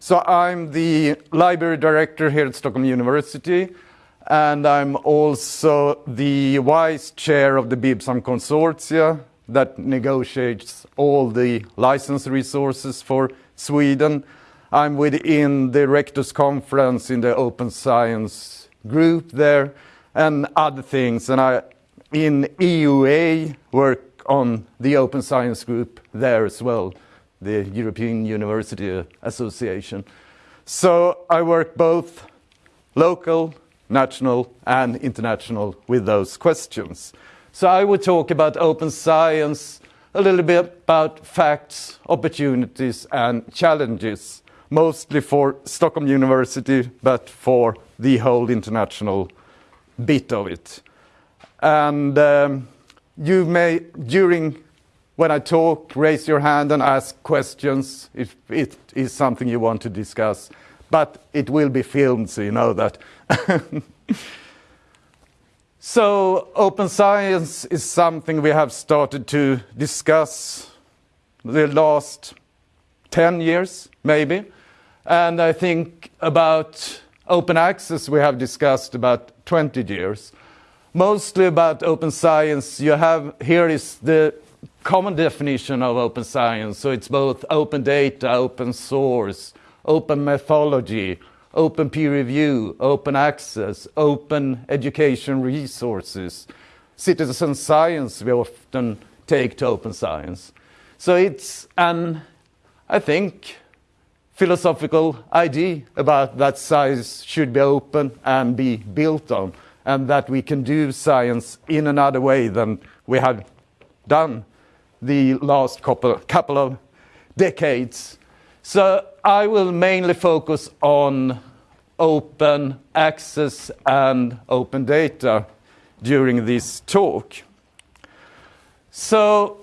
So I'm the library director here at Stockholm University, and I'm also the vice chair of the BIBSAM consortia that negotiates all the license resources for Sweden. I'm within the Rectors Conference in the Open Science group there and other things. And I, in EUA, work on the Open Science group there as well, the European University Association. So I work both local, national, and international with those questions. So I will talk about open science, a little bit about facts, opportunities, and challenges, mostly for Stockholm University, but for the whole international bit of it. And um, you may, during when I talk, raise your hand and ask questions if it is something you want to discuss. But it will be filmed, so you know that. So open science is something we have started to discuss the last 10 years, maybe. And I think about open access we have discussed about 20 years. Mostly about open science, you have here is the common definition of open science. So it's both open data, open source, open methodology, open peer review, open access, open education resources. Citizen science we often take to open science. So it's an, I think, philosophical idea about that science should be open and be built on, and that we can do science in another way than we have done the last couple, couple of decades. So I will mainly focus on open access and open data during this talk. So,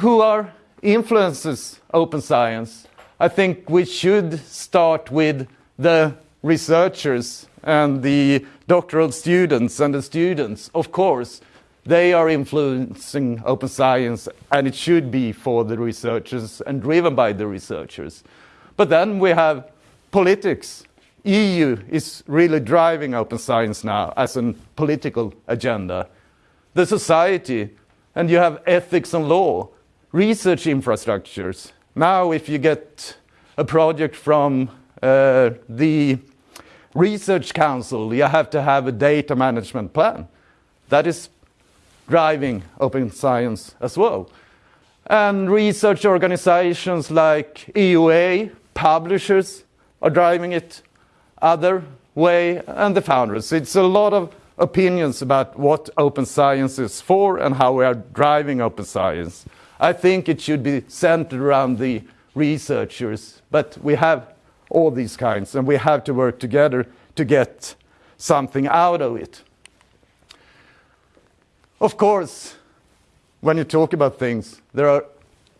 who are influences open science? I think we should start with the researchers and the doctoral students and the students, of course, they are influencing open science and it should be for the researchers and driven by the researchers. But then we have politics. EU is really driving open science now as a political agenda. The society, and you have ethics and law, research infrastructures. Now if you get a project from uh, the research council, you have to have a data management plan. That is driving open science as well. And research organizations like EUA, publishers are driving it other way, and the founders. It's a lot of opinions about what open science is for and how we are driving open science. I think it should be centered around the researchers, but we have all these kinds, and we have to work together to get something out of it. Of course, when you talk about things, there are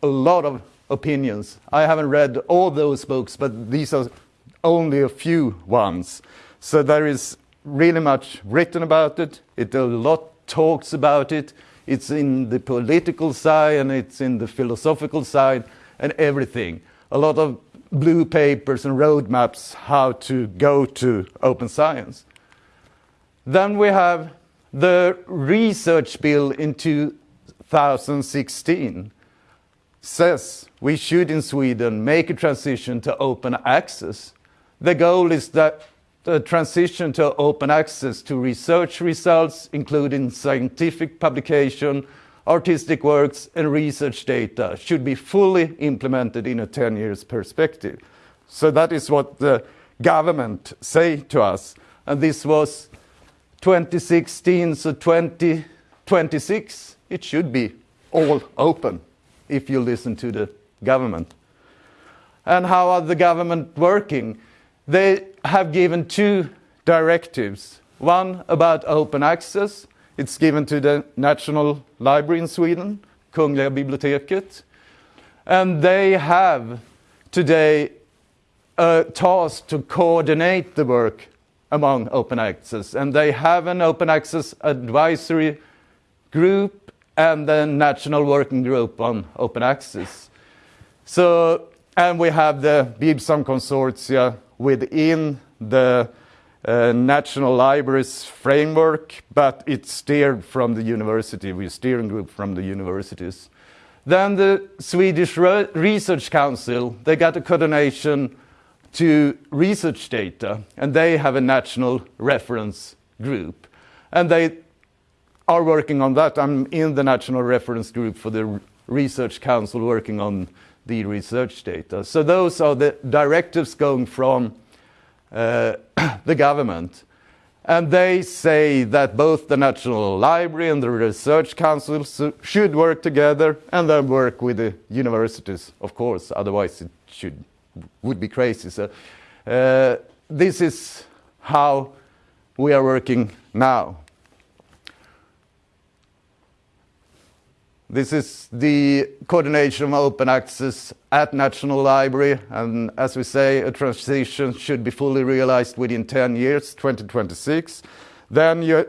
a lot of opinions. I haven't read all those books, but these are only a few ones. So there is really much written about it. It a lot talks about it. It's in the political side and it's in the philosophical side and everything. A lot of blue papers and roadmaps how to go to open science. Then we have the research bill in 2016 says we should in Sweden make a transition to open access. The goal is that the transition to open access to research results, including scientific publication, artistic works, and research data, should be fully implemented in a 10 years perspective. So that is what the government say to us. And this was 2016, so 2026, it should be all open if you listen to the government. And how are the government working? They have given two directives. One about open access. It's given to the National Library in Sweden, Kungliga biblioteket. And they have today a task to coordinate the work among open access. And they have an open access advisory group and the national working group on open access. So, and we have the BIBSAM consortia within the uh, National Libraries framework, but it's steered from the university. We're steering group from the universities. Then the Swedish Re Research Council, they got a coordination to research data, and they have a national reference group. And they are working on that. I'm in the national reference group for the Research Council working on the research data. So those are the directives going from uh, the government. And they say that both the National Library and the Research Council should work together and then work with the universities, of course, otherwise it should, would be crazy. So uh, this is how we are working now. This is the coordination of open access at National Library, and as we say, a transition should be fully realized within 10 years, 2026. Then you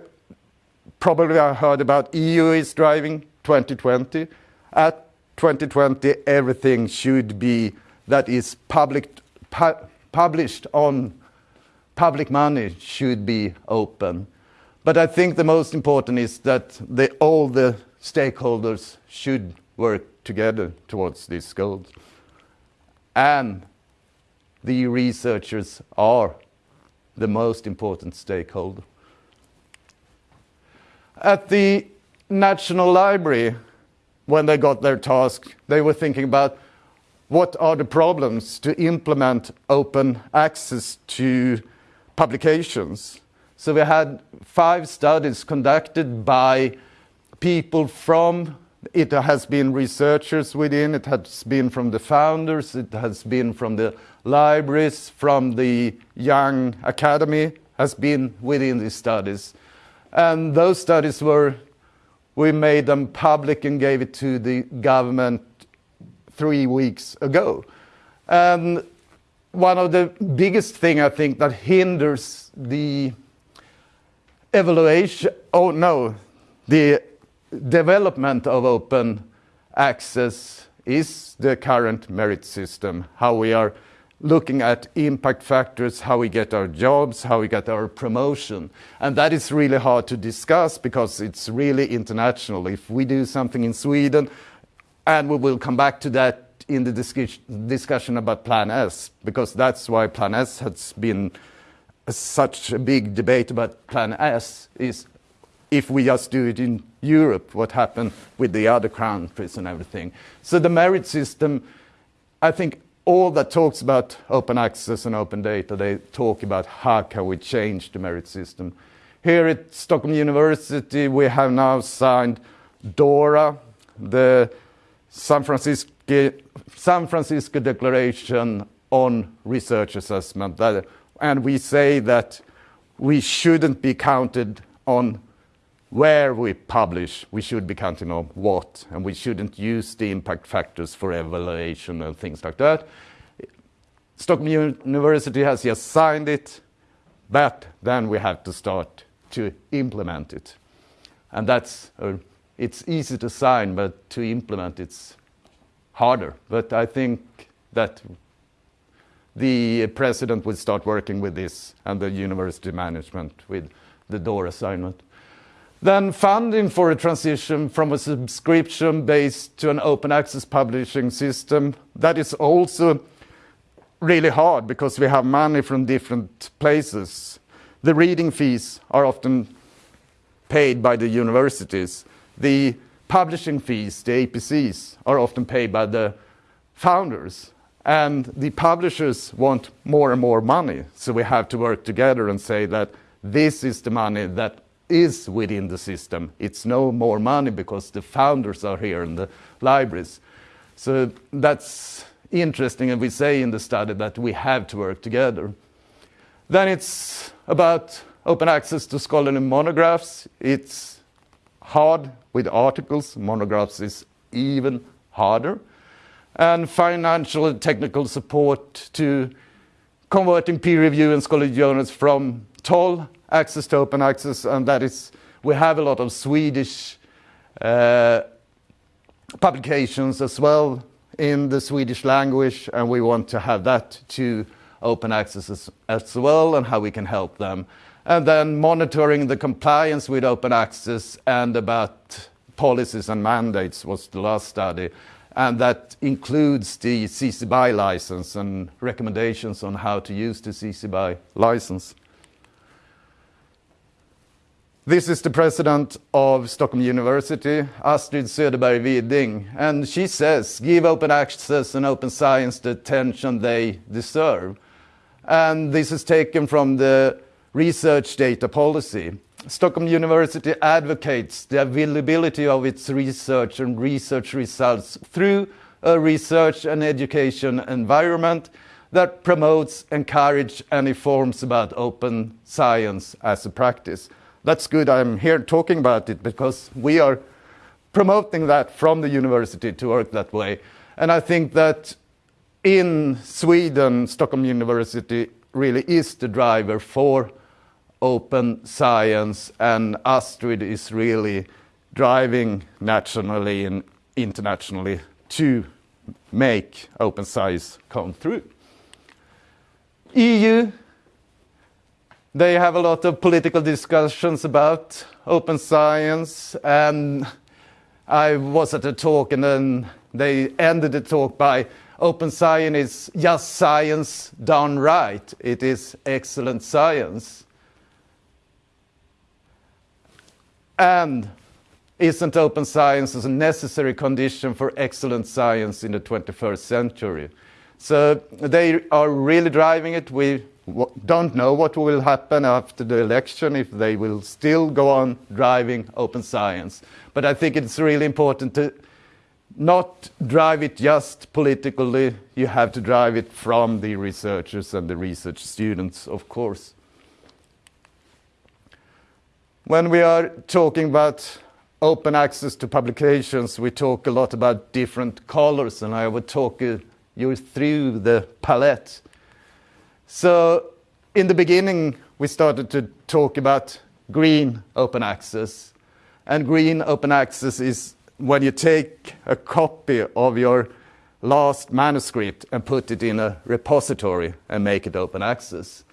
probably heard about EU is driving 2020. At 2020, everything should be that is public, pu published on public money should be open. But I think the most important is that the, all the stakeholders should work together towards these goals. And the researchers are the most important stakeholder. At the National Library, when they got their task, they were thinking about what are the problems to implement open access to publications. So we had five studies conducted by people from it has been researchers within, it has been from the founders, it has been from the libraries, from the young academy, has been within these studies. And those studies were, we made them public and gave it to the government three weeks ago. And one of the biggest thing I think that hinders the evaluation, oh no, the development of open access is the current merit system, how we are looking at impact factors, how we get our jobs, how we get our promotion. And that is really hard to discuss because it's really international. If we do something in Sweden, and we will come back to that in the discussion about Plan S, because that's why Plan S has been such a big debate about Plan S, is if we just do it in Europe, what happened with the other countries and everything. So the merit system, I think all that talks about open access and open data, they talk about how can we change the merit system. Here at Stockholm University, we have now signed DORA, the San Francisco, San Francisco Declaration on Research Assessment. That, and we say that we shouldn't be counted on where we publish, we should be counting on what, and we shouldn't use the impact factors for evaluation and things like that. Stockholm University has just signed it, but then we have to start to implement it. And that's, uh, it's easy to sign, but to implement it's harder. But I think that the president will start working with this and the university management with the DOR assignment. Then funding for a transition from a subscription based to an open access publishing system. That is also really hard because we have money from different places. The reading fees are often paid by the universities. The publishing fees, the APCs, are often paid by the founders. And the publishers want more and more money. So we have to work together and say that this is the money that is within the system. It's no more money because the founders are here in the libraries. So that's interesting, and we say in the study that we have to work together. Then it's about open access to scholarly monographs. It's hard with articles. Monographs is even harder. And financial and technical support to converting peer review and scholarly journals from toll access to open access, and that is, we have a lot of Swedish uh, publications as well in the Swedish language, and we want to have that to open access as, as well and how we can help them. And then monitoring the compliance with open access and about policies and mandates was the last study. And that includes the CC BY license and recommendations on how to use the CC BY license. This is the president of Stockholm University, Astrid Söderberg Widing, and she says, give open access and open science the attention they deserve. And this is taken from the research data policy. Stockholm University advocates the availability of its research and research results through a research and education environment that promotes, encourages and informs about open science as a practice. That's good I'm here talking about it because we are promoting that from the university to work that way. And I think that in Sweden, Stockholm University really is the driver for open science and Astrid is really driving nationally and internationally to make open science come through. EU, they have a lot of political discussions about open science and I was at a talk and then they ended the talk by open science is just science done right. It is excellent science. And isn't open science a necessary condition for excellent science in the 21st century? So they are really driving it. We don't know what will happen after the election, if they will still go on driving open science. But I think it's really important to not drive it just politically, you have to drive it from the researchers and the research students, of course. When we are talking about open access to publications, we talk a lot about different colors, and I will talk uh, you through the palette. So in the beginning, we started to talk about green open access. And green open access is when you take a copy of your last manuscript and put it in a repository and make it open access.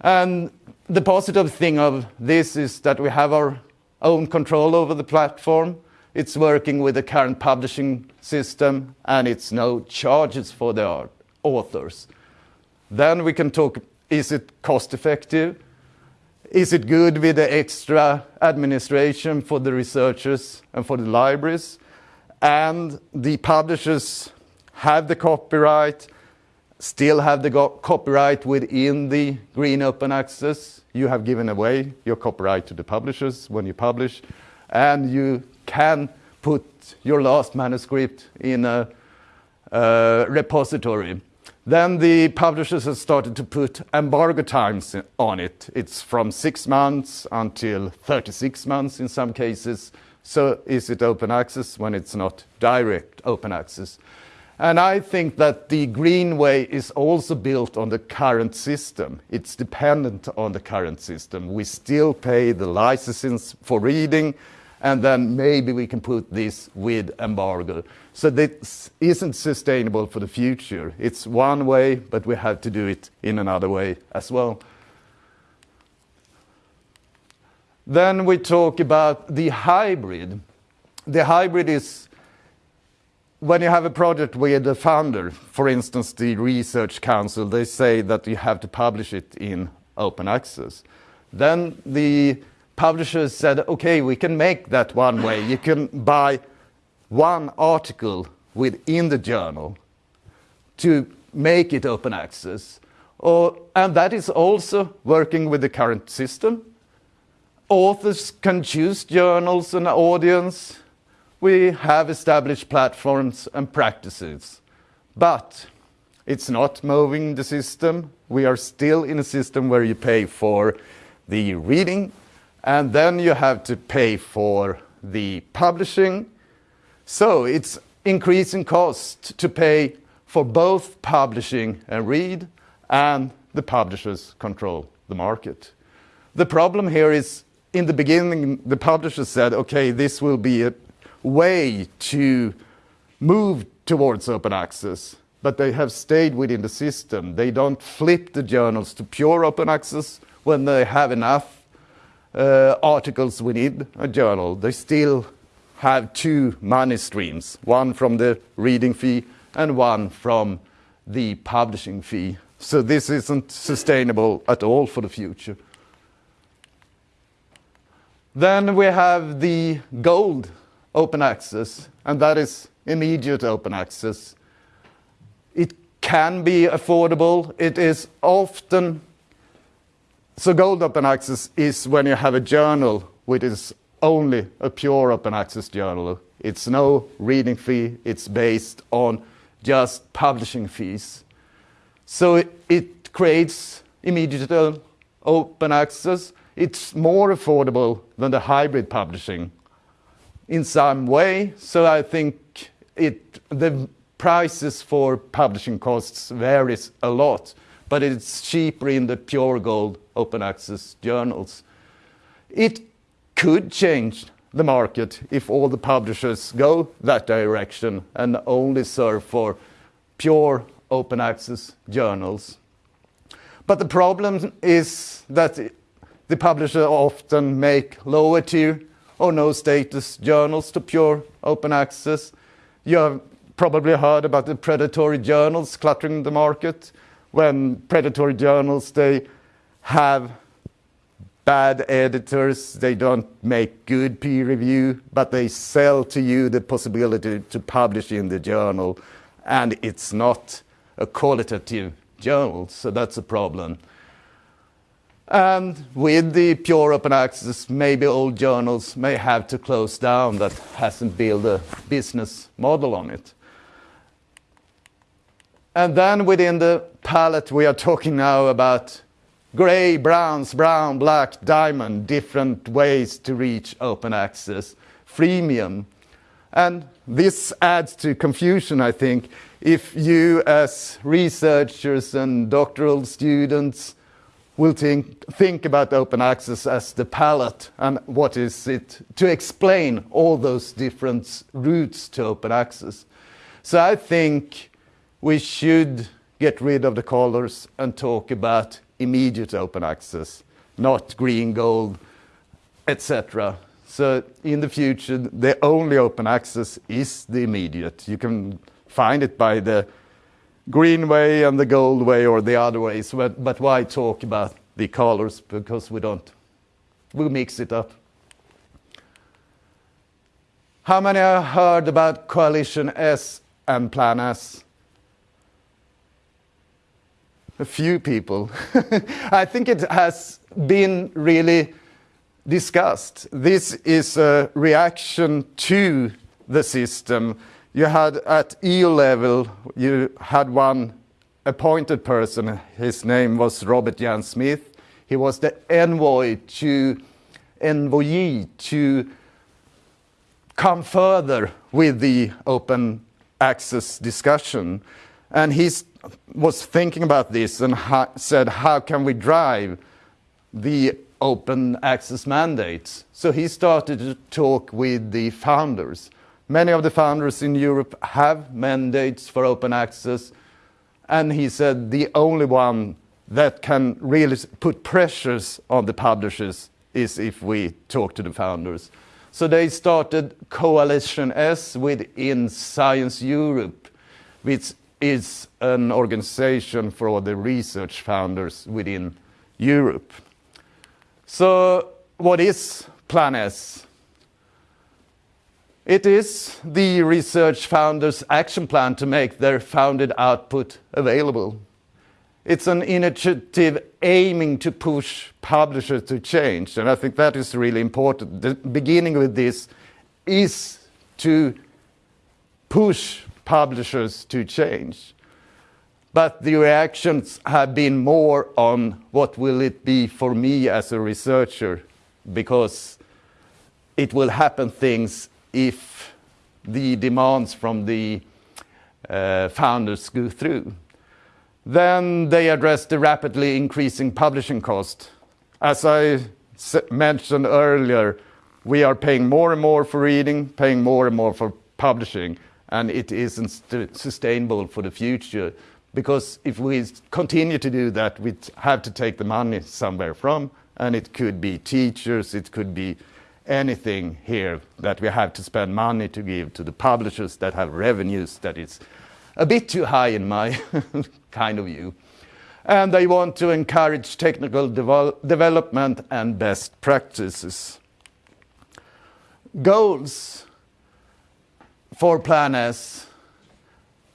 And the positive thing of this is that we have our own control over the platform. It's working with the current publishing system and it's no charges for the authors. Then we can talk, is it cost effective? Is it good with the extra administration for the researchers and for the libraries? And the publishers have the copyright, still have the copyright within the green open access. You have given away your copyright to the publishers when you publish, and you can put your last manuscript in a, a repository. Then the publishers have started to put embargo times on it. It's from six months until 36 months in some cases. So is it open access when it's not direct open access? And I think that the green way is also built on the current system. It's dependent on the current system. We still pay the licenses for reading, and then maybe we can put this with embargo. So this isn't sustainable for the future. It's one way, but we have to do it in another way as well. Then we talk about the hybrid. The hybrid is when you have a project with the founder, for instance, the Research Council, they say that you have to publish it in open access. Then the publishers said, okay, we can make that one way. You can buy one article within the journal to make it open access. Or, and that is also working with the current system. Authors can choose journals and audience. We have established platforms and practices. But it's not moving the system. We are still in a system where you pay for the reading and then you have to pay for the publishing so it's increasing cost to pay for both publishing and read, and the publishers control the market. The problem here is, in the beginning, the publishers said, okay, this will be a way to move towards open access, but they have stayed within the system. They don't flip the journals to pure open access when they have enough uh, articles within a journal. They still have two money streams, one from the reading fee and one from the publishing fee. So this isn't sustainable at all for the future. Then we have the gold open access, and that is immediate open access. It can be affordable. It is often so gold open access is when you have a journal which is only a pure open access journal. It's no reading fee. It's based on just publishing fees. So it, it creates immediate uh, open access. It's more affordable than the hybrid publishing in some way. So I think it, the prices for publishing costs varies a lot, but it's cheaper in the pure gold open access journals. It could change the market if all the publishers go that direction and only serve for pure open access journals. But the problem is that the publishers often make lower tier or no status journals to pure open access. You have probably heard about the predatory journals cluttering the market. When predatory journals, they have bad editors, they don't make good peer review, but they sell to you the possibility to publish in the journal, and it's not a qualitative journal, so that's a problem. And with the pure open access, maybe old journals may have to close down that hasn't built a business model on it. And then within the palette, we are talking now about gray, browns, brown, black, diamond, different ways to reach open access, freemium. And this adds to confusion, I think, if you as researchers and doctoral students will think, think about open access as the palette and what is it to explain all those different routes to open access. So I think we should get rid of the colors and talk about immediate open access, not green, gold, etc. So in the future, the only open access is the immediate. You can find it by the green way and the gold way or the other ways, but, but why talk about the colors because we don't, we mix it up. How many have heard about Coalition S and Plan S? a few people. I think it has been really discussed. This is a reaction to the system. You had at EU level, you had one appointed person. His name was Robert Jan Smits. He was the envoy to envoyee to come further with the open access discussion. And he was thinking about this and said, how can we drive the open access mandates? So he started to talk with the founders. Many of the founders in Europe have mandates for open access, and he said the only one that can really put pressures on the publishers is if we talk to the founders. So they started Coalition S within Science Europe, which is an organization for the research founders within Europe. So what is Plan S? It is the research founders' action plan to make their founded output available. It's an initiative aiming to push publishers to change, and I think that is really important. The beginning with this is to push publishers to change. But the reactions have been more on what will it be for me as a researcher, because it will happen things if the demands from the uh, founders go through. Then they address the rapidly increasing publishing cost. As I mentioned earlier, we are paying more and more for reading, paying more and more for publishing and it isn't sustainable for the future. Because if we continue to do that, we have to take the money somewhere from, and it could be teachers, it could be anything here that we have to spend money to give to the publishers that have revenues that is a bit too high in my kind of view. And they want to encourage technical devel development and best practices. Goals for Plan S.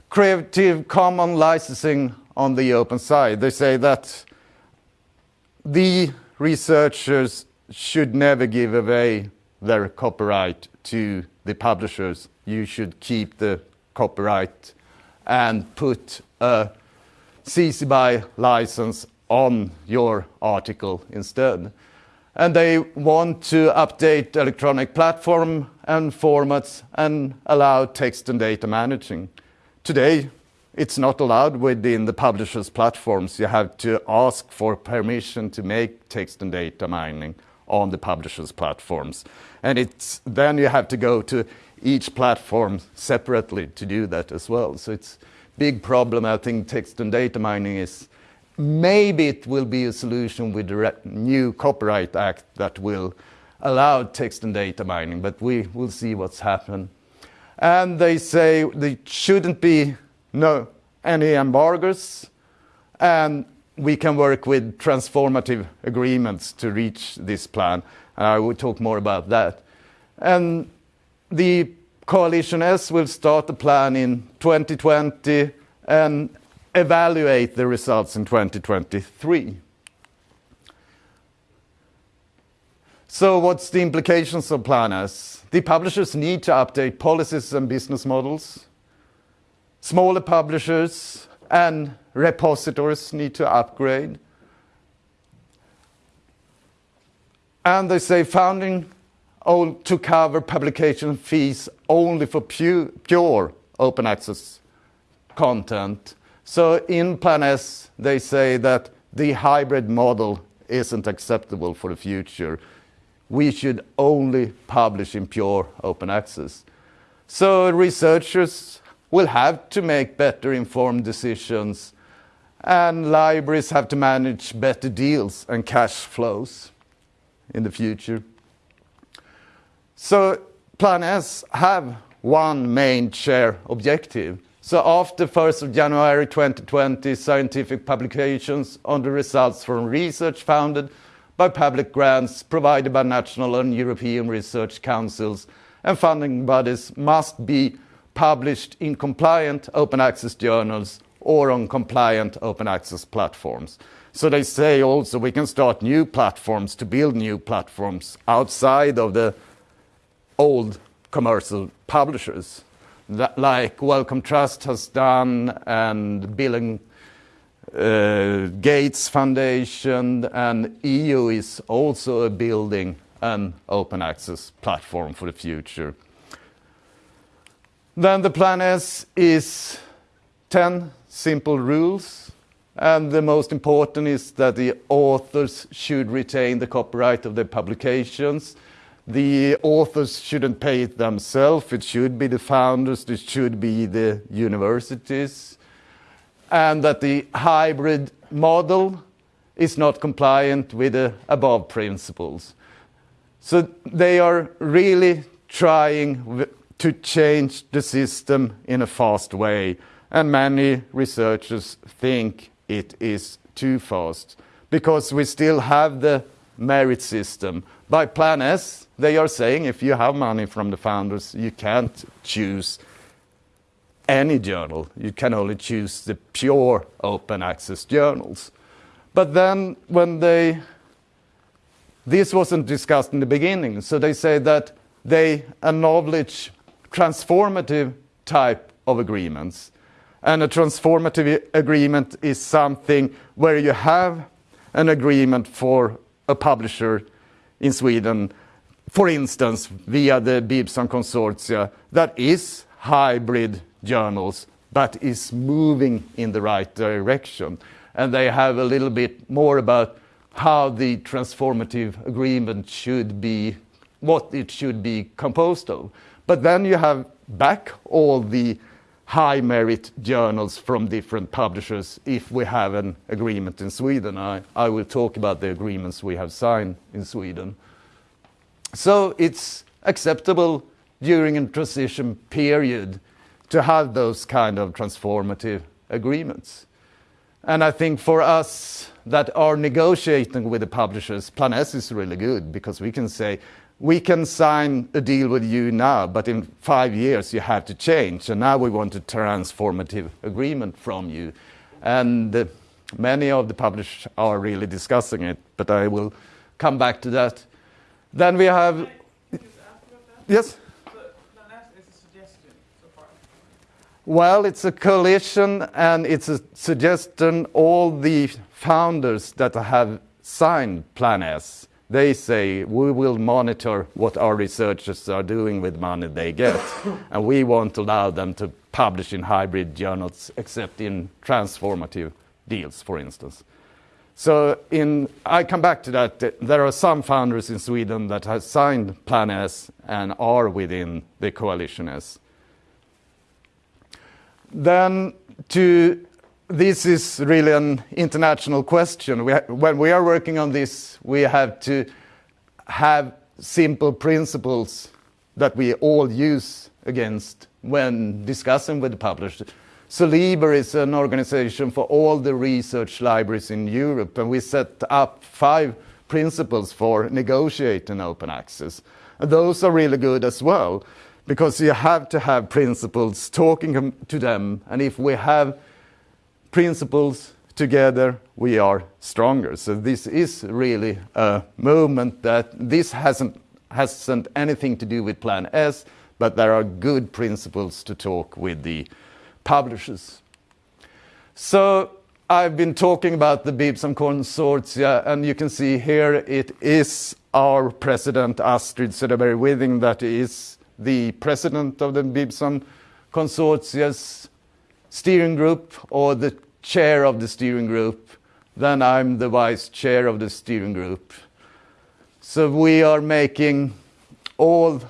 Creative Common licensing on the open side. They say that the researchers should never give away their copyright to the publishers. You should keep the copyright and put a CC BY license on your article instead. And they want to update electronic platform and formats and allow text and data managing. Today, it's not allowed within the publisher's platforms. You have to ask for permission to make text and data mining on the publisher's platforms. And it's, then you have to go to each platform separately to do that as well. So it's big problem. I think text and data mining is maybe it will be a solution with the new Copyright Act that will allow text and data mining, but we will see what's happened. And they say there shouldn't be no any embargoes, and we can work with transformative agreements to reach this plan. And I will talk more about that. And the Coalition S will start the plan in 2020 and evaluate the results in 2023. So what's the implications of Plan S? The publishers need to update policies and business models. Smaller publishers and repositories need to upgrade. And they say founding to cover publication fees only for pure, pure open access content. So in Plan S, they say that the hybrid model isn't acceptable for the future. We should only publish in pure open access. So researchers will have to make better informed decisions and libraries have to manage better deals and cash flows in the future. So Plan S have one main share objective. So after 1st of January 2020, scientific publications on the results from research funded by public grants provided by national and European research councils and funding bodies must be published in compliant open access journals or on compliant open access platforms. So they say also we can start new platforms to build new platforms outside of the old commercial publishers, that, like Wellcome Trust has done and Bill uh, Gates Foundation and EU is also building an open access platform for the future. Then the plan S is 10 simple rules. And the most important is that the authors should retain the copyright of their publications. The authors shouldn't pay it themselves. It should be the founders. It should be the universities. And that the hybrid model is not compliant with the above principles. So they are really trying to change the system in a fast way. And many researchers think it is too fast because we still have the merit system. By Plan S, they are saying if you have money from the founders, you can't choose any journal. You can only choose the pure open access journals. But then when they, this wasn't discussed in the beginning, so they say that they acknowledge transformative type of agreements. And a transformative agreement is something where you have an agreement for a publisher in Sweden, for instance, via the BIBSAM consortia, that is hybrid journals, but is moving in the right direction. And they have a little bit more about how the transformative agreement should be, what it should be composed of. But then you have back all the high merit journals from different publishers if we have an agreement in Sweden. I, I will talk about the agreements we have signed in Sweden. So it's acceptable during a transition period to have those kind of transformative agreements. And I think for us that are negotiating with the publishers, Plan S is really good because we can say, we can sign a deal with you now, but in five years you have to change. And now we want a transformative agreement from you. And uh, many of the publishers are really discussing it, but I will come back to that. Then we have. Yes? Well, it's a coalition and it's a suggestion. All the founders that have signed Plan S they say we will monitor what our researchers are doing with money they get, and we won't allow them to publish in hybrid journals except in transformative deals, for instance. So in, I come back to that. There are some founders in Sweden that have signed Plan S and are within the Coalition S. Then to this is really an international question. We when we are working on this, we have to have simple principles that we all use against when discussing with the publisher. So LIBER is an organization for all the research libraries in Europe, and we set up five principles for negotiating open access. And those are really good as well, because you have to have principles talking to them, and if we have principles together we are stronger. So this is really a movement that this hasn't hasn't anything to do with Plan S, but there are good principles to talk with the publishers. So I've been talking about the BIBSAM consortia, and you can see here it is our president, Astrid Söderberg Widing, that is the president of the BIBSAM consortia's steering group or the chair of the steering group. Then I'm the vice chair of the steering group. So we are making all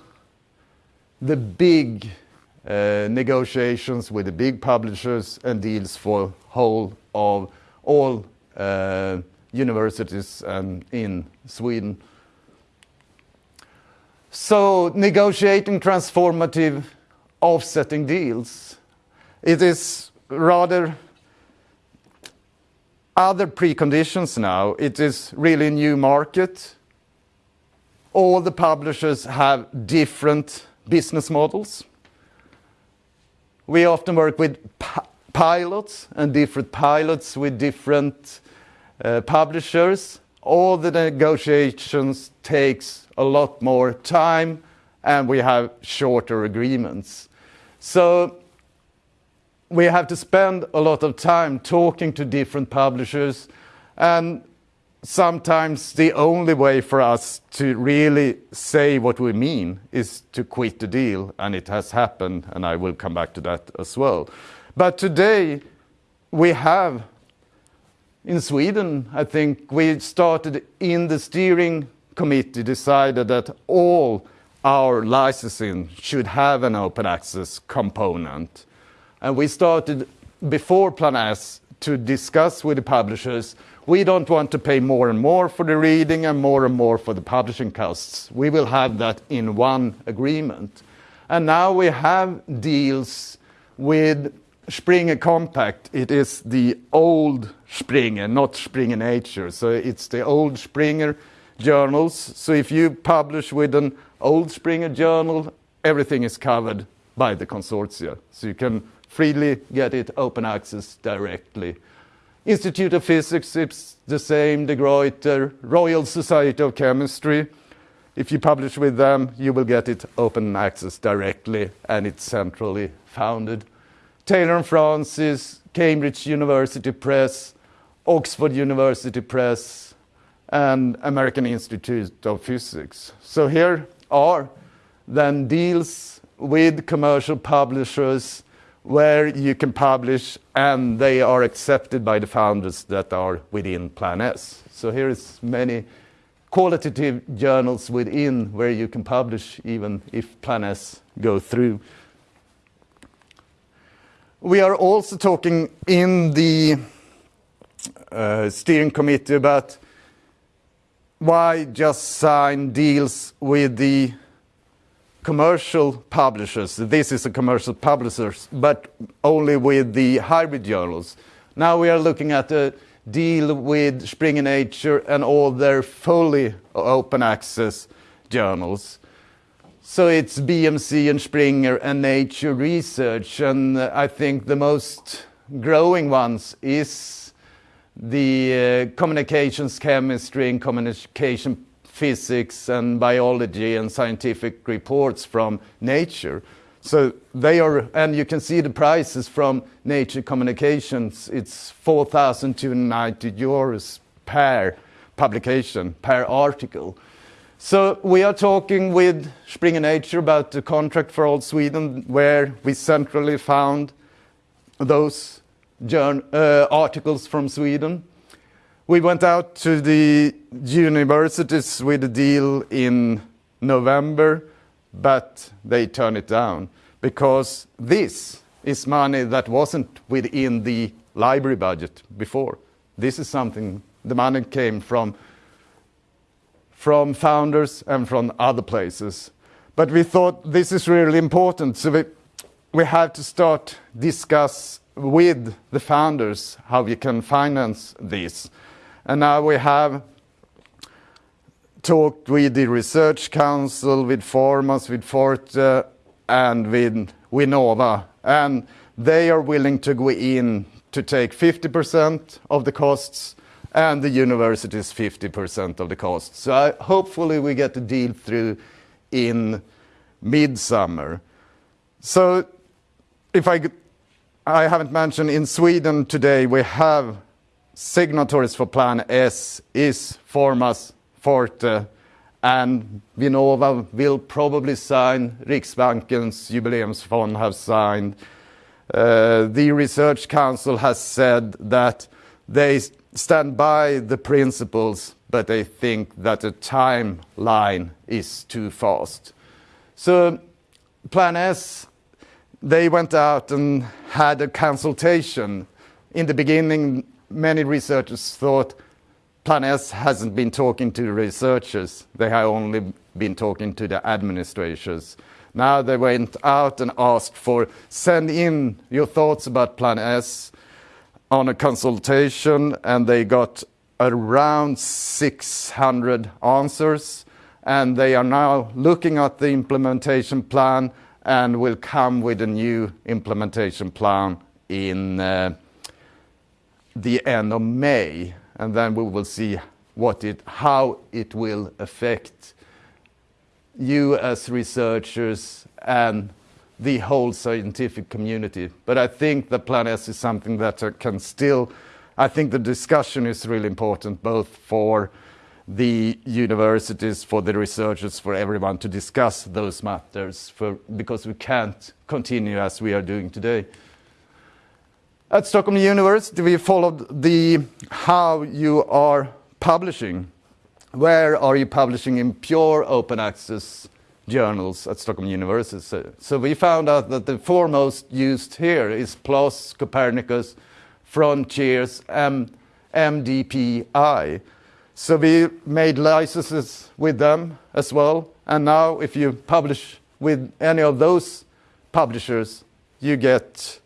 the big uh, negotiations with the big publishers and deals for whole of all uh, universities and in Sweden. So negotiating transformative offsetting deals, it is rather other preconditions now. It is really a new market. All the publishers have different business models. We often work with pilots and different pilots with different uh, publishers. All the negotiations takes a lot more time and we have shorter agreements. So we have to spend a lot of time talking to different publishers and sometimes the only way for us to really say what we mean is to quit the deal and it has happened and I will come back to that as well. But today we have in Sweden, I think we started in the steering committee decided that all our licensing should have an open access component. And we started before Plan S to discuss with the publishers. We don't want to pay more and more for the reading and more and more for the publishing costs. We will have that in one agreement. And now we have deals with Springer Compact. It is the old Springer, not Springer Nature. So it's the old Springer journals. So if you publish with an old Springer journal, everything is covered by the consortia. So you can freely get it open access directly. Institute of Physics, it's the same, De Gruyter, Royal Society of Chemistry. If you publish with them, you will get it open access directly and it's centrally founded. Taylor and Francis, Cambridge University Press, Oxford University Press, and American Institute of Physics. So here are then deals with commercial publishers where you can publish and they are accepted by the founders that are within Plan S. So here is many qualitative journals within where you can publish even if Plan S go through. We are also talking in the uh, steering committee about why just sign deals with the commercial publishers. This is a commercial publisher, but only with the hybrid journals. Now we are looking at a deal with Springer Nature and all their fully open access journals. So it's BMC and Springer and Nature Research, and I think the most growing ones is the uh, communications chemistry and communication physics and biology and scientific reports from Nature. So they are, and you can see the prices from Nature Communications. It's 4,290 euros per publication, per article. So we are talking with Springer Nature about the contract for all Sweden, where we centrally found those uh, articles from Sweden. We went out to the universities with a deal in November, but they turned it down because this is money that wasn't within the library budget before. This is something, the money came from, from founders and from other places. But we thought this is really important, so we, we have to start discuss with the founders how we can finance this. And now we have talked with the Research Council, with Formas, with Forte, and with Vinnova. And they are willing to go in to take 50% of the costs and the universities 50% of the costs. So hopefully we get the deal through in midsummer. So if I, I haven't mentioned in Sweden today we have signatories for Plan S is Formas, Forte, and Vinnova will probably sign. Riksbankens Jubileumsfond have signed. Uh, the Research Council has said that they stand by the principles, but they think that the timeline is too fast. So Plan S, they went out and had a consultation. In the beginning, many researchers thought Plan S hasn't been talking to the researchers. They have only been talking to the administrators. Now they went out and asked for send in your thoughts about Plan S on a consultation and they got around 600 answers and they are now looking at the implementation plan and will come with a new implementation plan in uh, the end of May, and then we will see what it, how it will affect you as researchers and the whole scientific community. But I think the Plan S is something that uh, can still, I think the discussion is really important, both for the universities, for the researchers, for everyone to discuss those matters, for, because we can't continue as we are doing today. At Stockholm University, we followed the how you are publishing. Where are you publishing in pure open access journals at Stockholm University? So we found out that the foremost used here is PLOS, Copernicus, Frontiers, and MDPI. So we made licenses with them as well. And now if you publish with any of those publishers, you get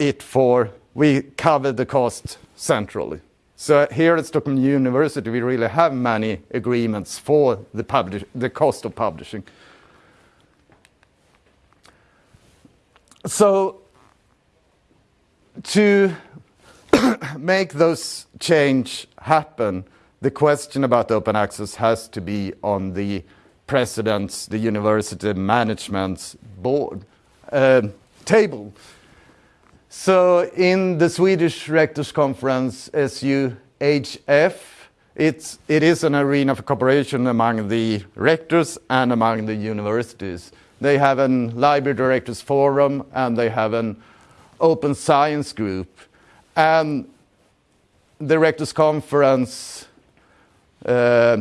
it for, we cover the cost centrally. So here at Stockholm University, we really have many agreements for the, publish, the cost of publishing. So to make those change happen, the question about open access has to be on the president's, the university management's board uh, table. So in the Swedish Rectors Conference, SUHF, it's, it is an arena for cooperation among the rectors and among the universities. They have a library directors forum and they have an open science group. And the Rectors Conference uh,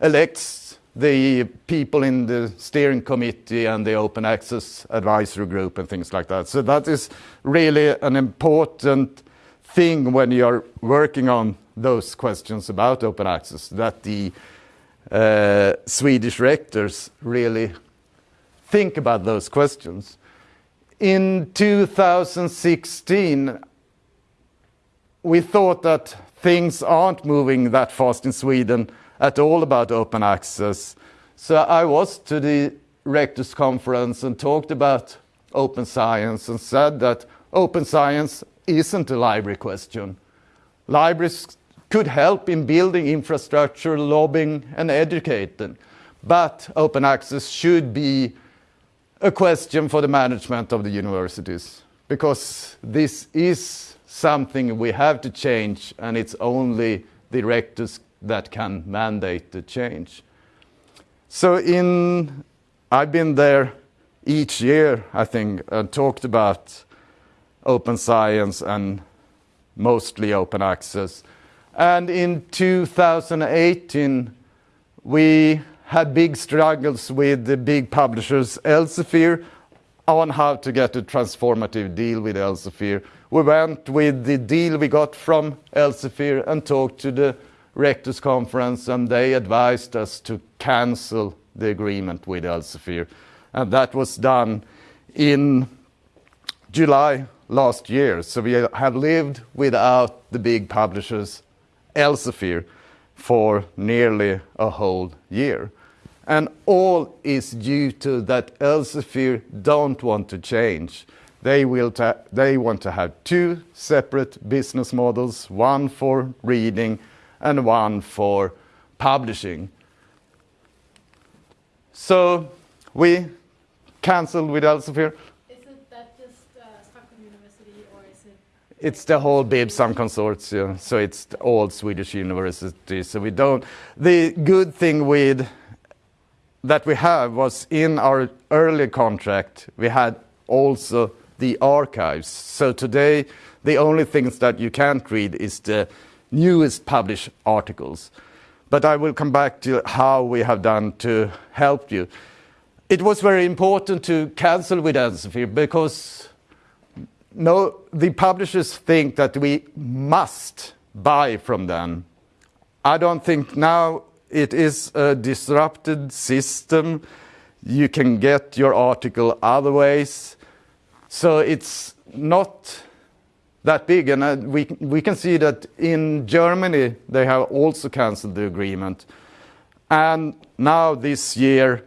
elects the people in the steering committee and the open access advisory group and things like that. So that is really an important thing when you're working on those questions about open access, that the uh, Swedish rectors really think about those questions. In 2016, we thought that things aren't moving that fast in Sweden at all about open access. So I was to the rectors conference and talked about open science and said that open science isn't a library question. Libraries could help in building infrastructure, lobbying and educating. But open access should be a question for the management of the universities because this is something we have to change and it's only the rectors that can mandate the change. So in, I've been there each year, I think, and talked about open science and mostly open access. And in 2018, we had big struggles with the big publishers Elsevier on how to get a transformative deal with Elsevier. We went with the deal we got from Elsevier and talked to the rectors conference and they advised us to cancel the agreement with Elsevier. And that was done in July last year. So we have lived without the big publishers Elsevier for nearly a whole year. And all is due to that Elsevier don't want to change. They, will they want to have two separate business models, one for reading and one for publishing. So we cancelled with Elsevier Isn't that just uh, Stockholm University or is it? It's the whole BIBSAM consortium, so it's all Swedish universities. So we don't. The good thing with that we have was in our early contract, we had also the archives. So today, the only things that you can't read is the newest published articles. But I will come back to how we have done to help you. It was very important to cancel with Elsevier because no, the publishers think that we must buy from them. I don't think now it is a disrupted system. You can get your article other ways. So it's not that big. And uh, we, we can see that in Germany, they have also cancelled the agreement. And now this year,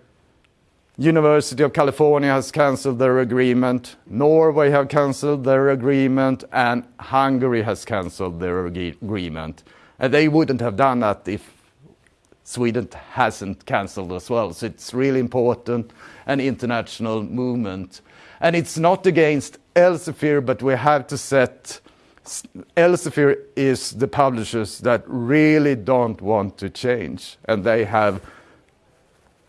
University of California has cancelled their agreement, Norway have cancelled their agreement, and Hungary has cancelled their agreement. And they wouldn't have done that if Sweden hasn't cancelled as well. So it's really important, an international movement. And it's not against Elsevier, but we have to set Elsevier is the publishers that really don't want to change, and they have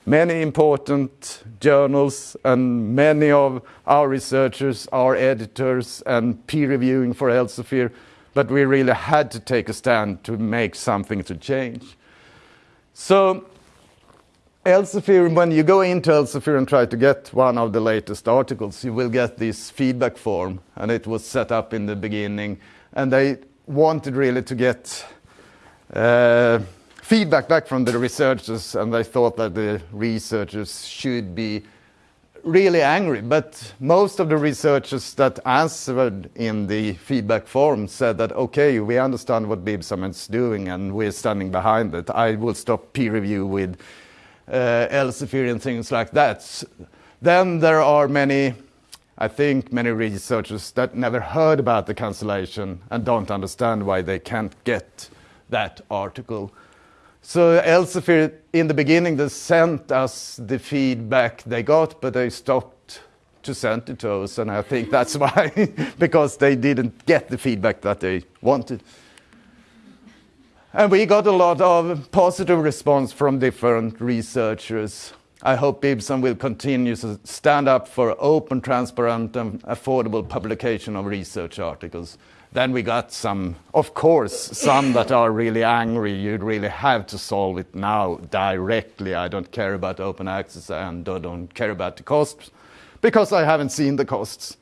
many important journals and many of our researchers are editors and peer reviewing for Elsevier, but we really had to take a stand to make something to change. So Elsevier, when you go into Elsevier and try to get one of the latest articles, you will get this feedback form, and it was set up in the beginning, and they wanted really to get uh, feedback back from the researchers, and they thought that the researchers should be really angry. But most of the researchers that answered in the feedback form said that, okay, we understand what BIBSAM is doing and we're standing behind it. I will stop peer review with Uh, Elsevier and things like that. Then there are many, I think, many researchers that never heard about the cancellation and don't understand why they can't get that article. So Elsevier, in the beginning, they sent us the feedback they got, but they stopped to send it to us, and I think that's why, because they didn't get the feedback that they wanted. And we got a lot of positive response from different researchers. I hope BIBSAM will continue to stand up for open, transparent, and affordable publication of research articles. Then we got some, of course, some that are really angry. You'd really have to solve it now directly. I don't care about open access and I don't care about the costs because I haven't seen the costs.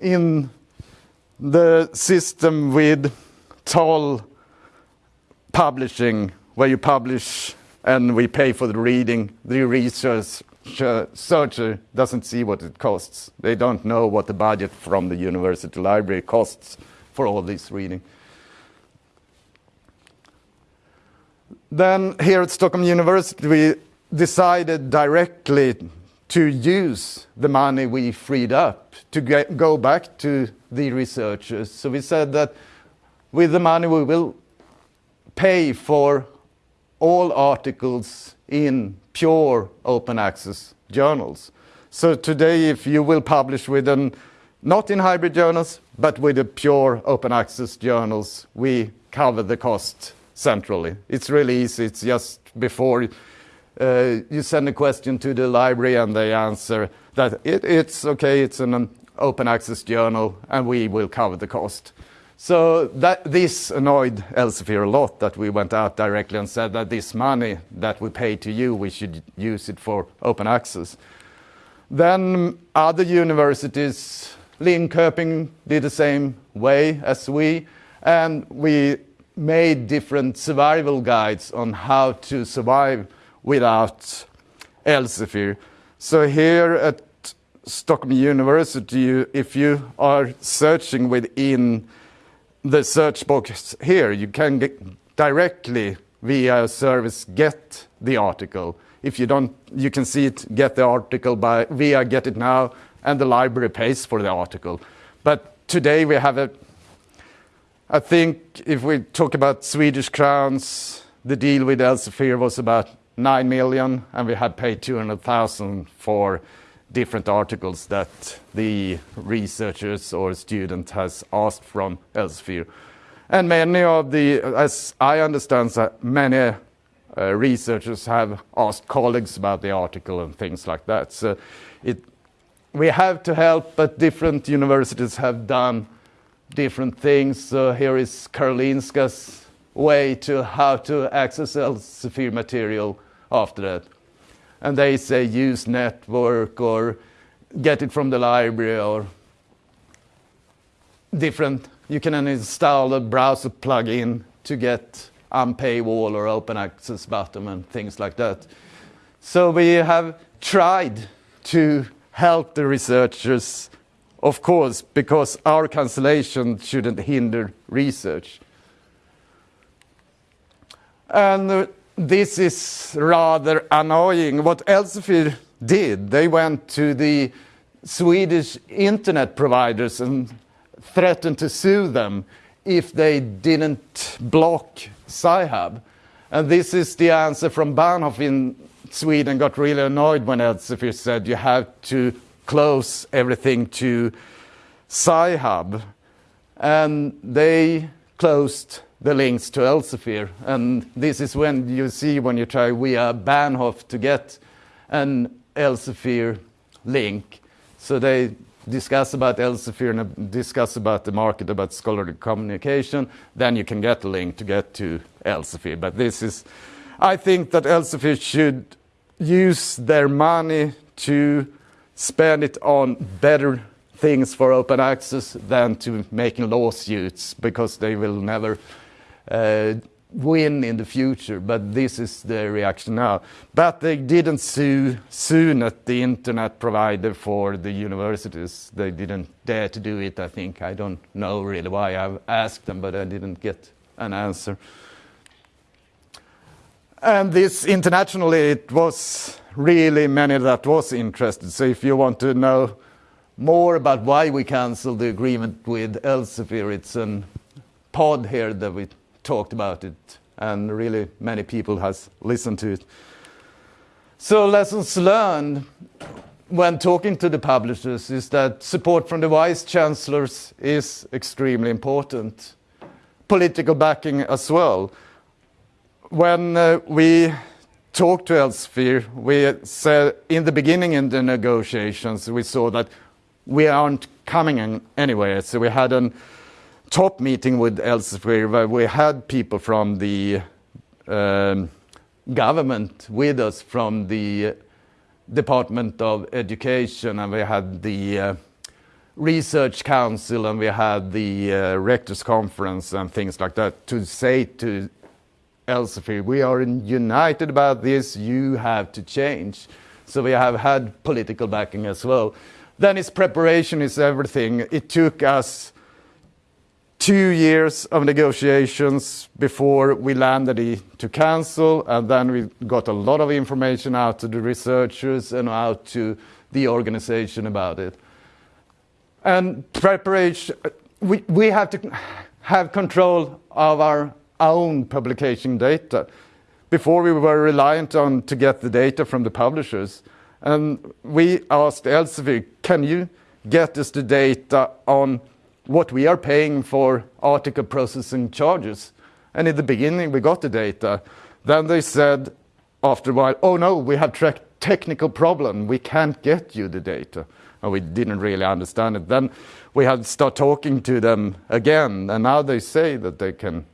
In the system with toll publishing, where you publish and we pay for the reading, the research searcher doesn't see what it costs. They don't know what the budget from the university library costs for all this reading. Then here at Stockholm University, we decided directly to use the money we freed up to get, go back to the researchers. So we said that with the money we will pay for all articles in pure open access journals. So today, if you will publish with an not in hybrid journals, but with the pure open access journals, we cover the cost centrally. It's really easy. It's just before uh, you send a question to the library and they answer that it, it's okay, it's an open access journal, and we will cover the cost. So that, this annoyed Elsevier a lot that we went out directly and said that this money that we pay to you, we should use it for open access. Then other universities Linköping did the same way as we, and we made different survival guides on how to survive without Elsevier. So here at Stockholm University, if you are searching within the search box here, you can get directly via a service get the article. If you don't, you can see it, get the article by via Get It Now, and the library pays for the article. But today we have a, I think if we talk about Swedish crowns, the deal with Elsevier was about 9 million, and we had paid 200,000 for different articles that the researchers or student has asked from Elsevier. And many of the, as I understand, that many uh, researchers have asked colleagues about the article and things like that. So it, we have to help, but different universities have done different things. So here is Karolinska's way to how to access Elsevier material after that. And they say use network or get it from the library or different. You can install a browser plugin to get unpaywall or open access button and things like that. So we have tried to help the researchers, of course, because our cancellation shouldn't hinder research. And uh, this is rather annoying. What Elsevier did, they went to the Swedish internet providers and threatened to sue them if they didn't block Sci-Hub. And this is the answer from Bahnhof in Sweden got really annoyed when Elsevier said you have to close everything to Sci-Hub. And they closed the links to Elsevier. And this is when you see when you try via Bahnhof to get an Elsevier link. So they discuss about Elsevier and discuss about the market, about scholarly communication. Then you can get a link to get to Elsevier. But this is, I think that Elsevier should use their money to spend it on better things for open access than to making lawsuits because they will never Uh, win in the future. But this is the reaction now. But they didn't sue Sunet the internet provider for the universities. They didn't dare to do it, I think. I don't know really why. I've asked them, but I didn't get an answer. And this internationally, it was really many that was interested. So if you want to know more about why we canceled the agreement with Elsevier, it's a pod here that we talked about it, and really many people has listened to it. So lessons learned when talking to the publishers is that support from the vice chancellors is extremely important. Political backing as well when uh, we talked to Elsevier, we said in the beginning in the negotiations, we saw that we aren't coming in anywhere. So we had a top meeting with Elsevier where we had people from the um, government with us from the Department of Education and we had the uh, Research Council and we had the uh, Rectors Conference and things like that to say to Elsevier, we are united about this, you have to change. So we have had political backing as well. Then its preparation is everything. It took us two years of negotiations before we landed to cancel, and then we got a lot of information out to the researchers and out to the organization about it. And preparation, we, we have to have control of our own publication data. Before we were reliant on to get the data from the publishers. And we asked Elsevier, can you get us the data on what we are paying for article processing charges? And in the beginning, we got the data. Then they said, after a while, oh no, we have technical problem. We can't get you the data. And we didn't really understand it. Then we had to start talking to them again. And now they say that they can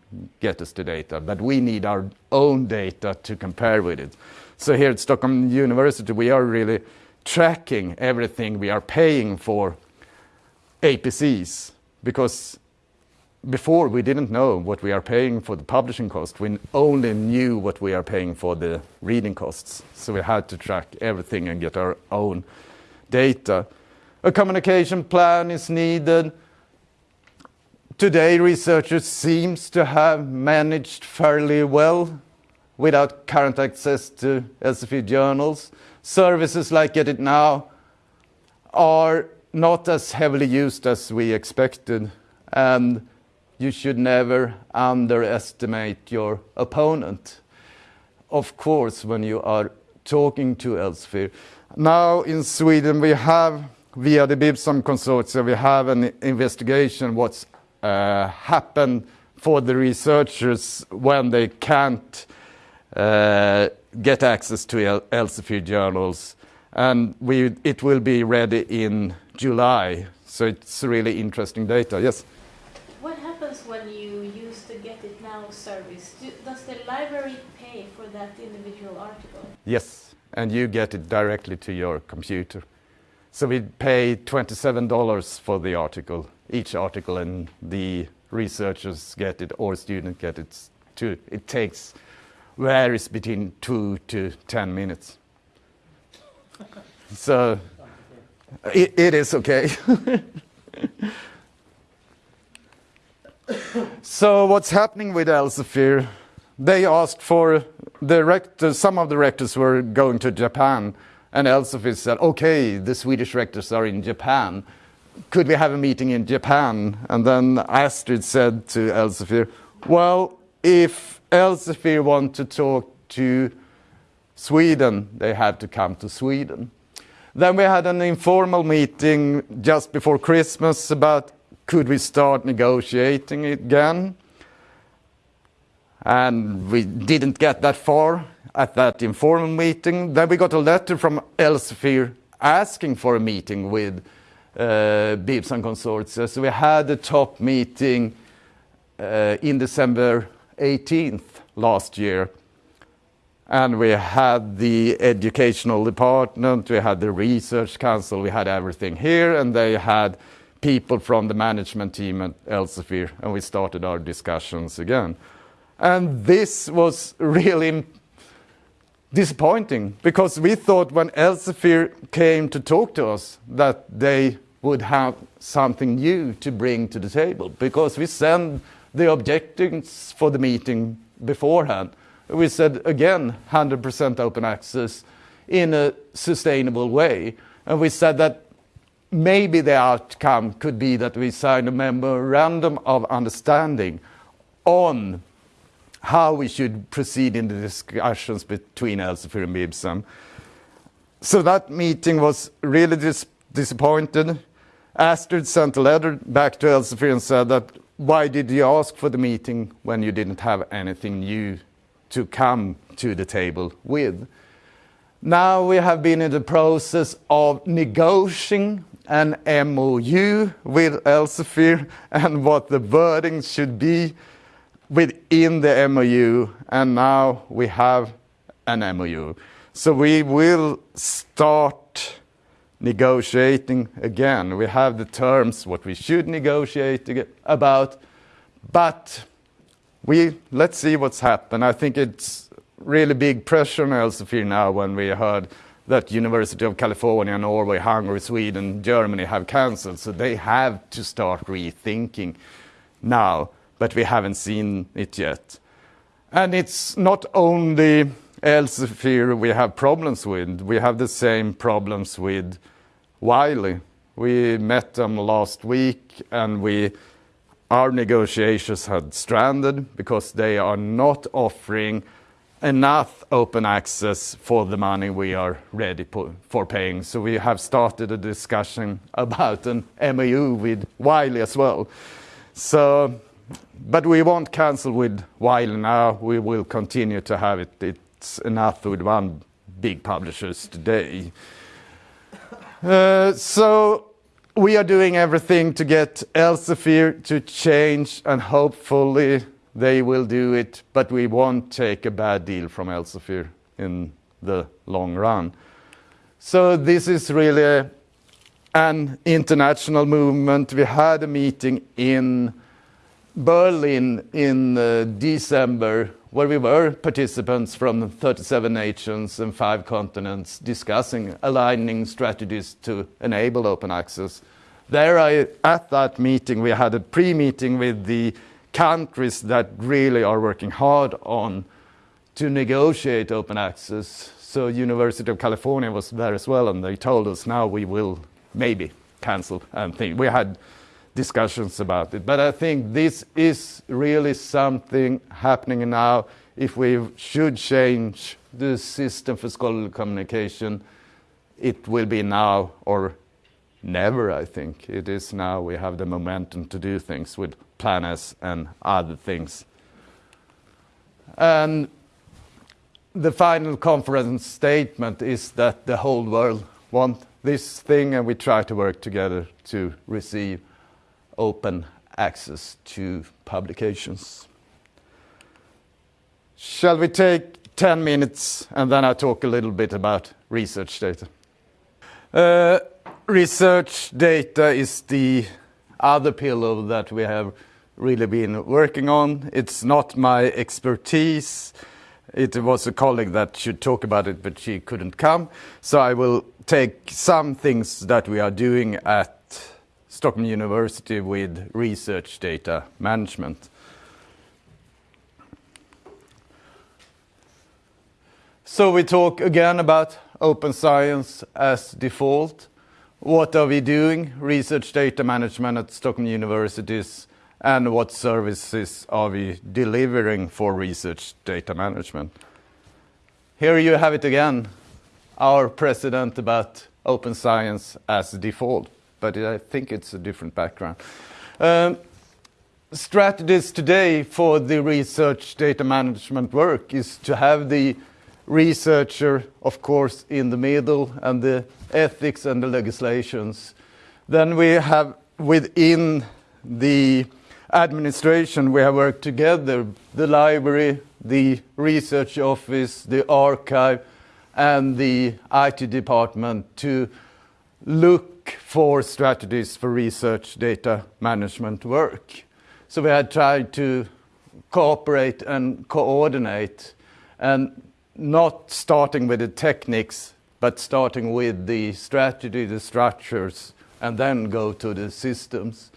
get us the data, but we need our own data to compare with it. So here at Stockholm University, we are really tracking everything we are paying for APCs because before we didn't know what we are paying for the publishing cost. We only knew what we are paying for the reading costs. So we had to track everything and get our own data. A communication plan is needed. Today, researchers seems to have managed fairly well without current access to Elsevier journals. Services like Get It Now are not as heavily used as we expected, and you should never underestimate your opponent. Of course, when you are talking to Elsevier. Now in Sweden, we have, via the BIBSAM Consortium, we have an investigation what's uh, happened for the researchers when they can't uh, get access to Elsevier journals. And we, it will be ready in July. So it's really interesting data. Yes? What happens when you use the Get It Now service? Do, does the library pay for that individual article? Yes, and you get it directly to your computer. So we pay $27 for the article, each article, and the researchers get it or students get it too. It takes varies between two to 10 minutes. so it, it is okay. so what's happening with Elsevier? They asked for the rector, some of the rectors were going to Japan and Elsevier said, okay, the Swedish rectors are in Japan. Could we have a meeting in Japan? And then Astrid said to Elsevier, well, if Elsevier want to talk to Sweden, they have to come to Sweden. Then we had an informal meeting just before Christmas about could we start negotiating again? And we didn't get that far at that informal meeting. Then we got a letter from Elsevier asking for a meeting with uh, and Consortia. So we had a top meeting uh, in December 18th last year. And we had the educational department, we had the research council, we had everything here, and they had people from the management team at Elsevier, and we started our discussions again. And this was really disappointing because we thought when Elsevier came to talk to us that they would have something new to bring to the table because we sent the objectives for the meeting beforehand. We said again 100% open access in a sustainable way. And we said that maybe the outcome could be that we sign a memorandum of understanding on how we should proceed in the discussions between Elsevier and BIBSAM. So that meeting was really dis disappointed. Astrid sent a letter back to Elsevier and said that why did you ask for the meeting when you didn't have anything new to come to the table with? Now we have been in the process of negotiating an MOU with Elsevier and what the wording should be within the MOU, and now we have an MOU. So we will start negotiating again. We have the terms, what we should negotiate about, but let's see what's happened. I think it's really big pressure on Elsevier now when we heard that University of California, Norway, Hungary, Sweden, Germany have cancelled, so they have to start rethinking now, but we haven't seen it yet. And it's not only Elsevier we have problems with, we have the same problems with Wiley. We met them last week and we our negotiations had stranded because they are not offering enough open access for the money we are ready for paying. So we have started a discussion about an MOU with Wiley as well. So, but we won't cancel with Wiley now. We will continue to have it. It's enough with one big publishers today. Uh, so we are doing everything to get Elsevier to change and hopefully they will do it, but we won't take a bad deal from Elsevier in the long run. So this is really an international movement. We had a meeting in Berlin in uh, December where we were participants from 37 nations and five continents discussing aligning strategies to enable open access. There, I, at that meeting, we had a pre-meeting with the countries that really are working hard on to negotiate open access. So University of California was there as well, and they told us now we will maybe cancel and think. We had discussions about it. But I think this is really something happening now. If we should change the system for scholarly communication, it will be now or never, I think. It is now we have the momentum to do things with Plan S and other things. And the final conference statement is that the whole world wants this thing and we try to work together to receive open access to publications. Shall we take 10 minutes and then I talk a little bit about research data? Uh, research data is the other pillar that we have really been working on. It's not my expertise. It was a colleague that should talk about it, but she couldn't come. So I will take some things that we are doing at Stockholm University with research data management. So we talk again about open science as default. What are we doing? Research data management at Stockholm Universities and what services are we delivering for research data management? Here you have it again, our president about open science as default but I think it's a different background. Um, strategies today for the research data management work is to have the researcher, of course, in the middle and the ethics and the legislations. Then we have within the administration, we have worked together, the library, the research office, the archive, and the IT department to look for strategies for research data management work. So we had tried to cooperate and coordinate and not starting with the techniques, but starting with the strategy, the structures, and then go to the systems.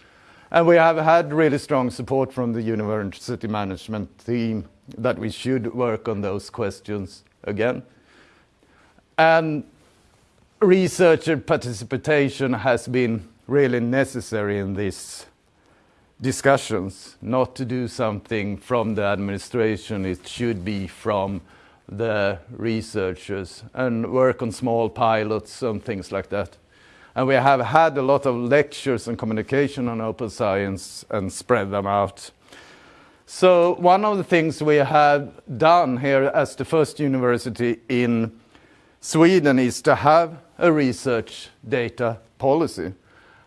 And we have had really strong support from the university management team that we should work on those questions again. And researcher participation has been really necessary in these discussions, not to do something from the administration, it should be from the researchers and work on small pilots and things like that. And we have had a lot of lectures and communication on open science and spread them out. So one of the things we have done here as the first university in Sweden is to have a research data policy.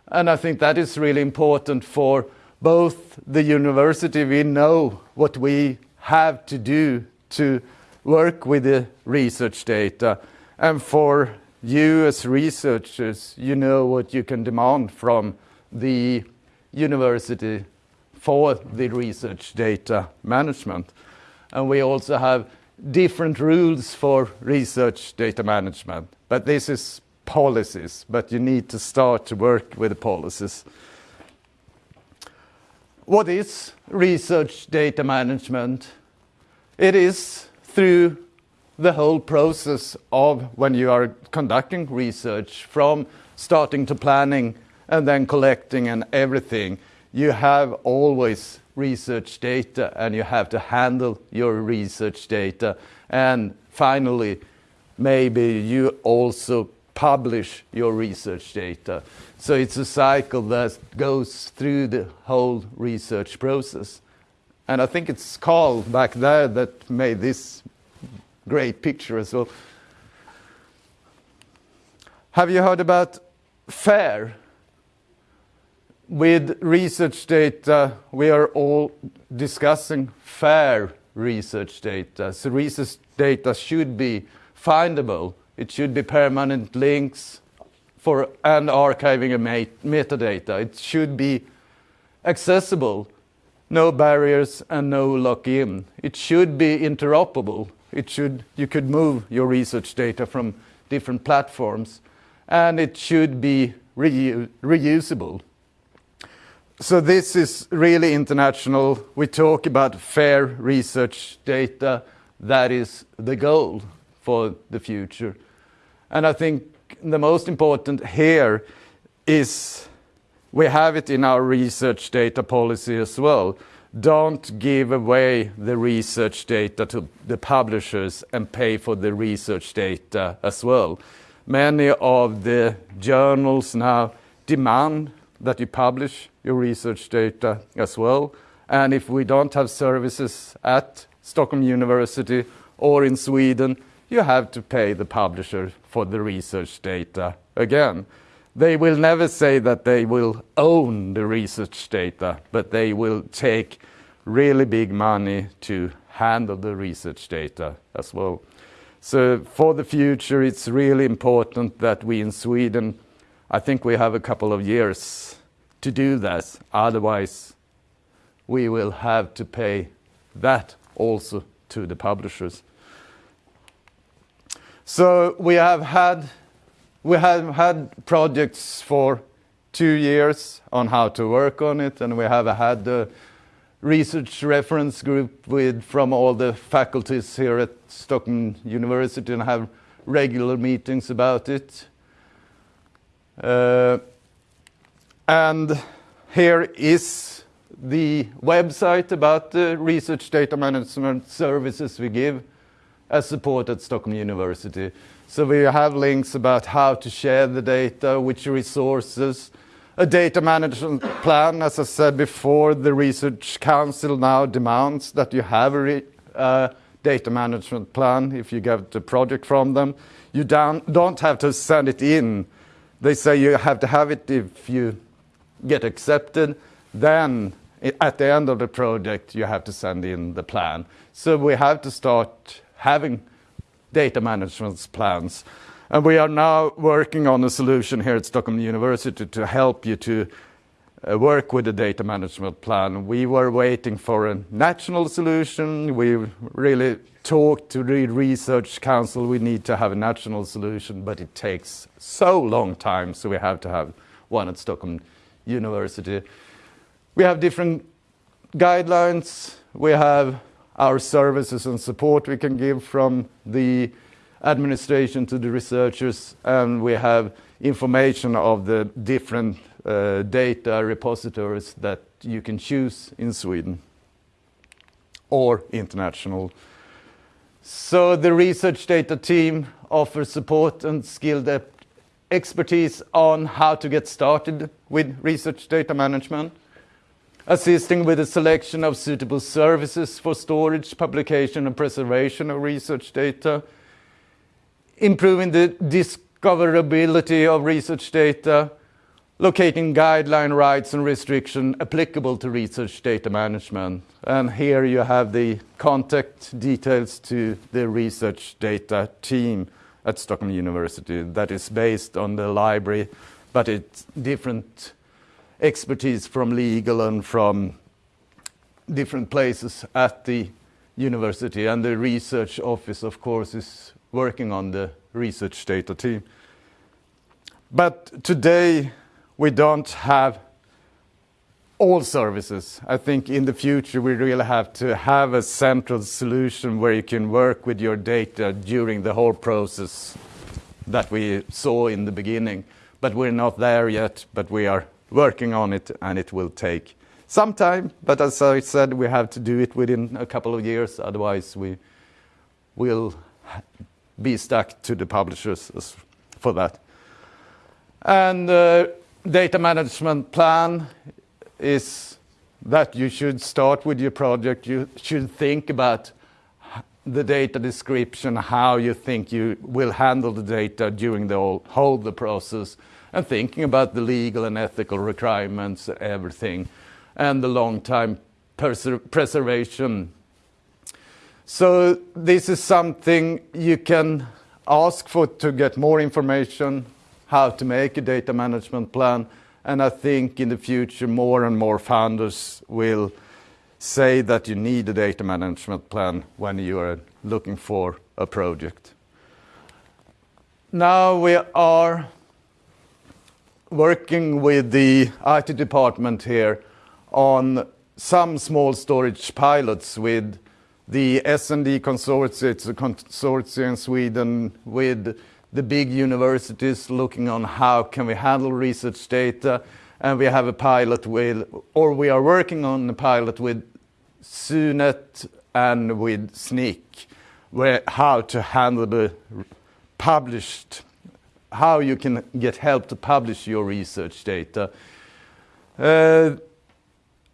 And I think that is really important for both the university, we know what we have to do to work with the research data, and for you as researchers, you know what you can demand from the university for the research data management. And we also have different rules for research data management, but this is policies, but you need to start to work with the policies. What is research data management? It is through the whole process of when you are conducting research from starting to planning and then collecting and everything. You have always research data and you have to handle your research data. And finally, maybe you also publish your research data. So it's a cycle that goes through the whole research process. And I think it's Carl back there that made this great picture as well. Have you heard about FAIR? With research data, we are all discussing fair research data. So research data should be findable it should be permanent links for and archiving a metadata. It should be accessible, no barriers and no lock-in. It should be interoperable. It should, you could move your research data from different platforms and it should be reu reusable. So this is really international. We talk about fair research data. That is the goal for the future. And I think the most important here is we have it in our research data policy as well. Don't give away the research data to the publishers and pay for the research data as well. Many of the journals now demand that you publish your research data as well. And if we don't have services at Stockholm University or in Sweden, you have to pay the publisher for the research data again. They will never say that they will own the research data, but they will take really big money to handle the research data as well. So for the future, it's really important that we in Sweden, I think we have a couple of years to do that. Otherwise, we will have to pay that also to the publishers. So we have had we have had projects for two years on how to work on it, and we have had the research reference group with from all the faculties here at Stockholm University and have regular meetings about it. Uh, and here is the website about the research data management services we give as support at Stockholm University. So we have links about how to share the data, which resources, a data management plan. As I said before, the Research Council now demands that you have a uh, data management plan if you get the project from them. You don't have to send it in. They say you have to have it if you get accepted. Then at the end of the project, you have to send in the plan. So we have to start having data management plans. And we are now working on a solution here at Stockholm University to help you to uh, work with the data management plan. We were waiting for a national solution. We really talked to the research council. We need to have a national solution, but it takes so long time, so we have to have one at Stockholm University. We have different guidelines. We have our services and support we can give from the administration to the researchers, and we have information of the different uh, data repositories that you can choose in Sweden or international. So the research data team offers support and skilled expertise on how to get started with research data management assisting with the selection of suitable services for storage, publication and preservation of research data, improving the discoverability of research data, locating guideline rights and restriction applicable to research data management. And here you have the contact details to the research data team at Stockholm University that is based on the library, but it's different expertise from legal and from different places at the university. And the research office, of course, is working on the research data team. But today, we don't have all services. I think in the future, we really have to have a central solution where you can work with your data during the whole process that we saw in the beginning. But we're not there yet, but we are working on it, and it will take some time. But as I said, we have to do it within a couple of years, otherwise we will be stuck to the publishers for that. And uh, data management plan is that you should start with your project. You should think about the data description, how you think you will handle the data during the whole, whole the process, and thinking about the legal and ethical requirements, everything, and the long time preservation. So this is something you can ask for to get more information how to make a data management plan. And I think in the future, more and more founders will say that you need a data management plan when you are looking for a project. Now we are working with the IT department here on some small storage pilots with the SND consortium. It's a consortium in Sweden with the big universities looking on how can we handle research data. And we have a pilot with, or we are working on a pilot with SUNET and with SNIC, where how to handle the published, how you can get help to publish your research data. Uh,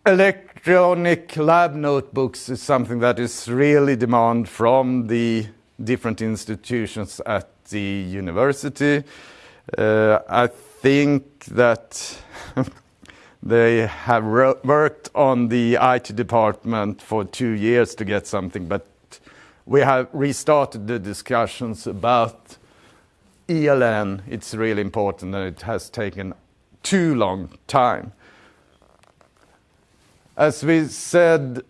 electronic lab notebooks is something that is really demand from the different institutions at the university. Uh, I think that they have worked on the IT department for two years to get something, but we have restarted the discussions about ELN. It's really important and it has taken too long time. As we said,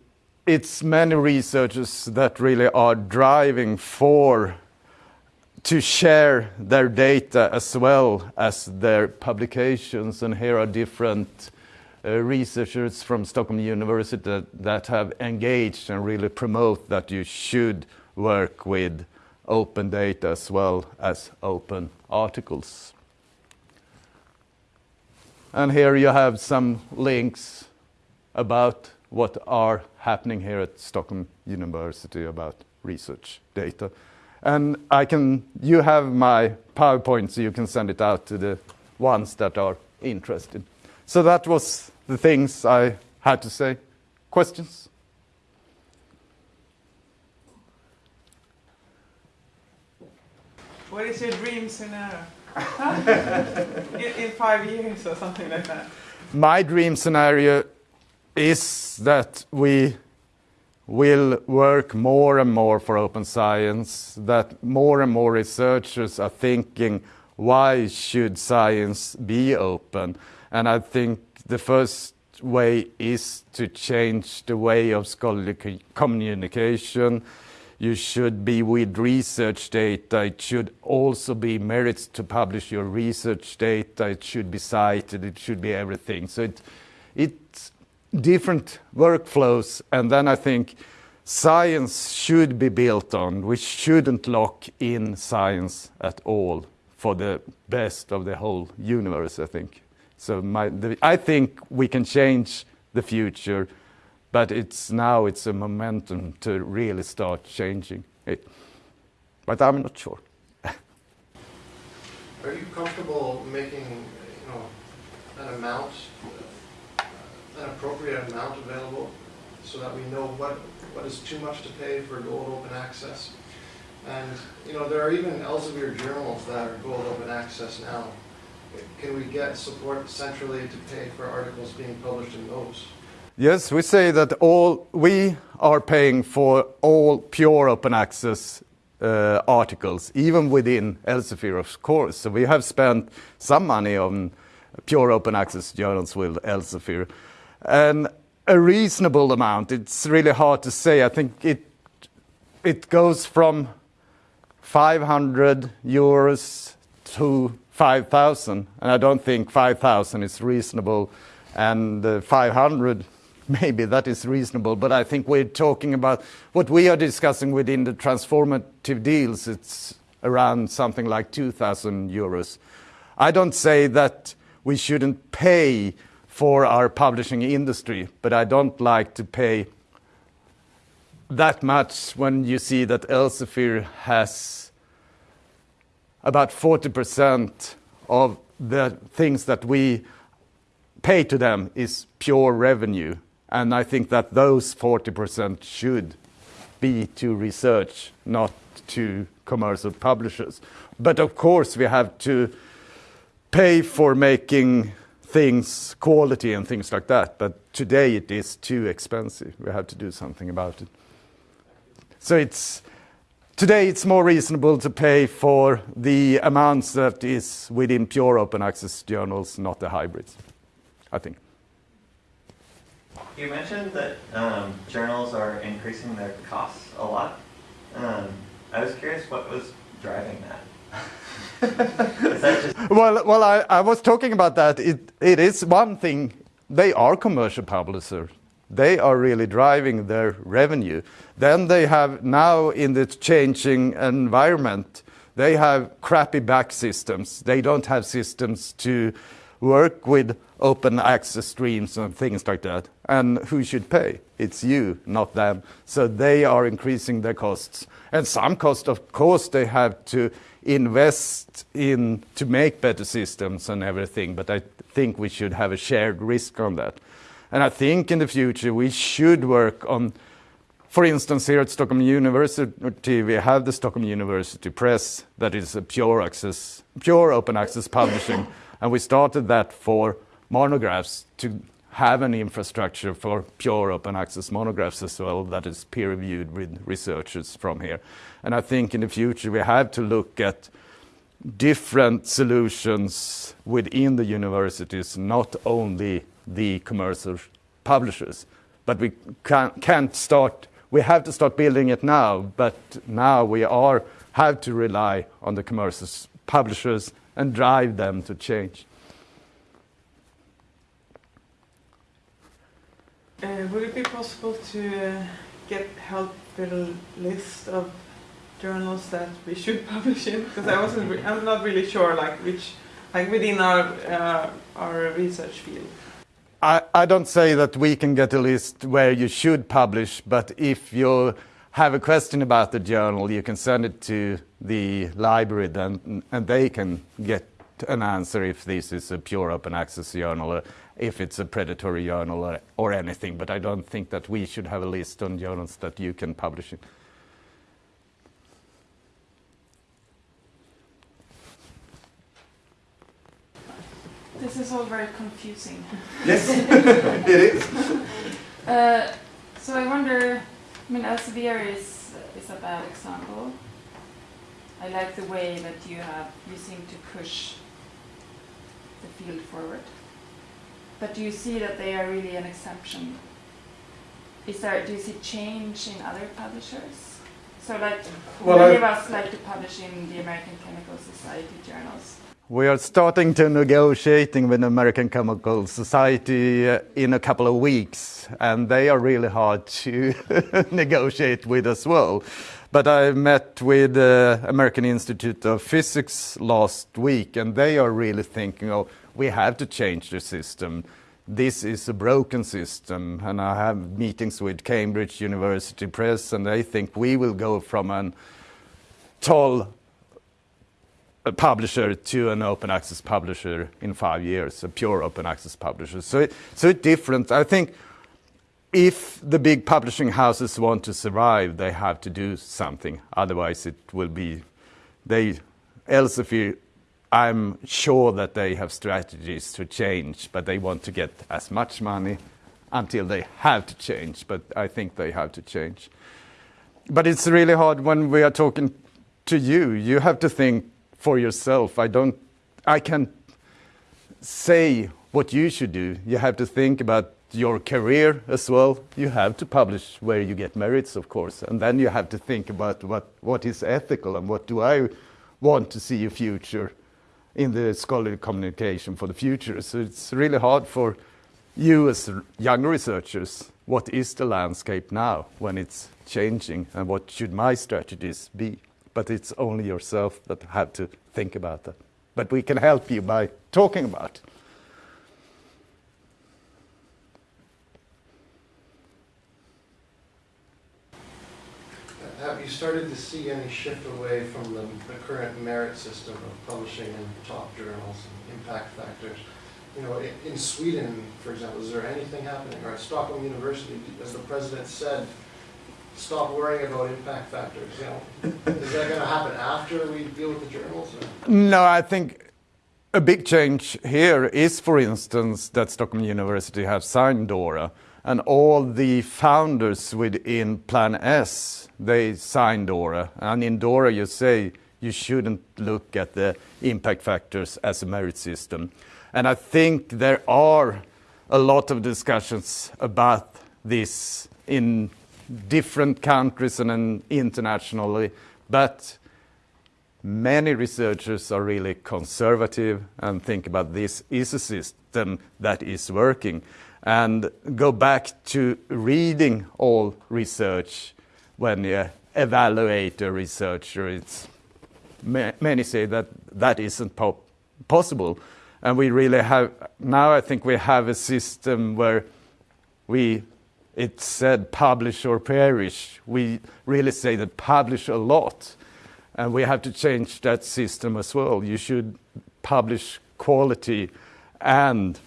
it's many researchers that really are driving for to share their data as well as their publications. And here are different uh, researchers from Stockholm University that, that have engaged and really promote that you should work with open data as well as open articles. And here you have some links about what are happening here at Stockholm University about research data. And I can, you have my PowerPoint, so you can send it out to the ones that are interested. So that was the things I had to say. Questions? What is your dream scenario? in, in five years or something like that? My dream scenario is that we will work more and more for open science, that more and more researchers are thinking, why should science be open? And I think the first way is to change the way of scholarly communication. You should be with research data. It should also be merits to publish your research data. It should be cited. It should be everything. So it, it's different workflows. And then I think science should be built on. We shouldn't lock in science at all for the best of the whole universe, I think. So my, the, I think we can change the future, but it's now it's a momentum to really start changing it. But I'm not sure. Are you comfortable making, you know, an amount uh, an appropriate amount available so that we know what, what is too much to pay for gold open access And, you know, there are even Elsevier journals that are gold open access now. Can we get support centrally to pay for articles being published in those? Yes, we say that all we are paying for all pure open access uh, articles, even within Elsevier, of course. So we have spent some money on pure open access journals with Elsevier. And a reasonable amount, it's really hard to say. I think it, it goes from 500 euros to 5,000, and I don't think 5,000 is reasonable, and uh, 500 maybe that is reasonable, but I think we're talking about what we are discussing within the transformative deals, it's around something like 2,000 euros. I don't say that we shouldn't pay for our publishing industry, but I don't like to pay that much when you see that Elsevier has about 40% of the things that we pay to them is pure revenue. And I think that those 40% should be to research, not to commercial publishers. But of course, we have to pay for making things quality and things like that. But today it is too expensive. We have to do something about it. So it's today it's more reasonable to pay for the amounts that is within pure open access journals, not the hybrids, I think. You mentioned that um, journals are increasing their costs a lot. Um, I was curious what was driving that. Well, well, I, I was talking about that. It, it is one thing. They are commercial publishers. They are really driving their revenue. Then they have now in the changing environment, they have crappy back systems. They don't have systems to work with open access streams and things like that. And who should pay? It's you, not them. So they are increasing their costs. And some cost, of course, they have to invest in to make better systems and everything. But I think we should have a shared risk on that. And I think in the future we should work on, for instance, here at Stockholm University, we have the Stockholm University Press that is a pure access, pure open access publishing. And we started that for monographs to have an infrastructure for pure open access monographs as well that is peer reviewed with researchers from here. And I think in the future we have to look at different solutions within the universities, not only the commercial publishers. But we can't, start, we have to start building it now, but now we are, have to rely on the commercial publishers and drive them to change. Uh, would it be possible to uh, get help with a list of journals that we should publish in? Because I wasn't, re- I'm not really sure, like which, like within our uh, our research field. I, I don't say that we can get a list where you should publish, but if you have a question about the journal, you can send it to the library then, and they can get an answer if this is a pure open access journal or if it's a predatory journal or, or anything. But I don't think that we should have a list on journals that you can publish in. This is all very confusing. Yes, it is. Uh, so I wonder, I mean, Elsevier is, is a bad example. I like the way that you have, you seem to push the field forward. But do you see that they are really an exception? Is there, do you see change in other publishers? So like, Well, many I- of us like to publish in the American Chemical Society journals. We are starting to negotiating with the American Chemical Society uh, in a couple of weeks, and they are really hard to negotiate with as well. But I met with the American Institute of Physics last week, and they are really thinking, oh, we have to change the system. This is a broken system, and I have meetings with Cambridge University Press, and they think we will go from an toll a publisher to an open access publisher in five years, a pure open access publisher. So, it, so it's different. I think if the big publishing houses want to survive, they have to do something. Otherwise, it will be they. Elsevier, I'm sure that they have strategies to change, but they want to get as much money until they have to change. But I think they have to change. But it's really hard when we are talking to you. You have to think for yourself. I don't. I can say what you should do. You have to think about your career as well. You have to publish where you get merits, of course, and then you have to think about what, what is ethical and what do I want to see a future in the scholarly communication for the future. So it's really hard for you as young researchers. What is the landscape now when it's changing, and what should my strategies be? But it's only yourself that have to think about that. But we can help you by talking about. it. Have you started to see any shift away from the, the current merit system of publishing in top journals and impact factors? You know, in, Sweden, for example, is there anything happening? Or at Stockholm University, as the president said, stop worrying about impact factors, you know? Is that gonna happen after we deal with the journals? or- No, I think a big change here is, for instance, that Stockholm University have signed DORA, and all the founders within Plan S they signed DORA. And in DORA, you say you shouldn't look at the impact factors as a merit system. And I think there are a lot of discussions about this in different countries and internationally, but many researchers are really conservative and think about this is a system that is working. And go back to reading all research when you evaluate a researcher it's many say that that isn't po- possible. And we really have now i think we have a system where we it said publish or perish we really say that publish a lot and we have to change that system as well. You should publish quality, and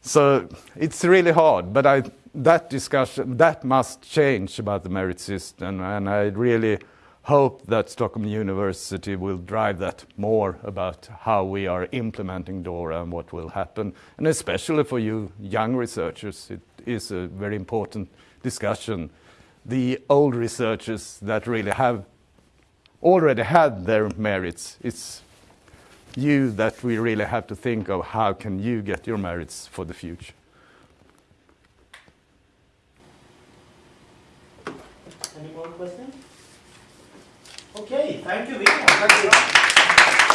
so it's really hard. But I, that discussion that must change about the merit system, and I really hope that Stockholm University will drive that more about how we are implementing DORA and what will happen, and especially for you young researchers, it is a very important discussion. The old researchers that really have already had their merits. It's you that we really have to think of how can you get your merits for the future. Any more questions? Okay, thank you much.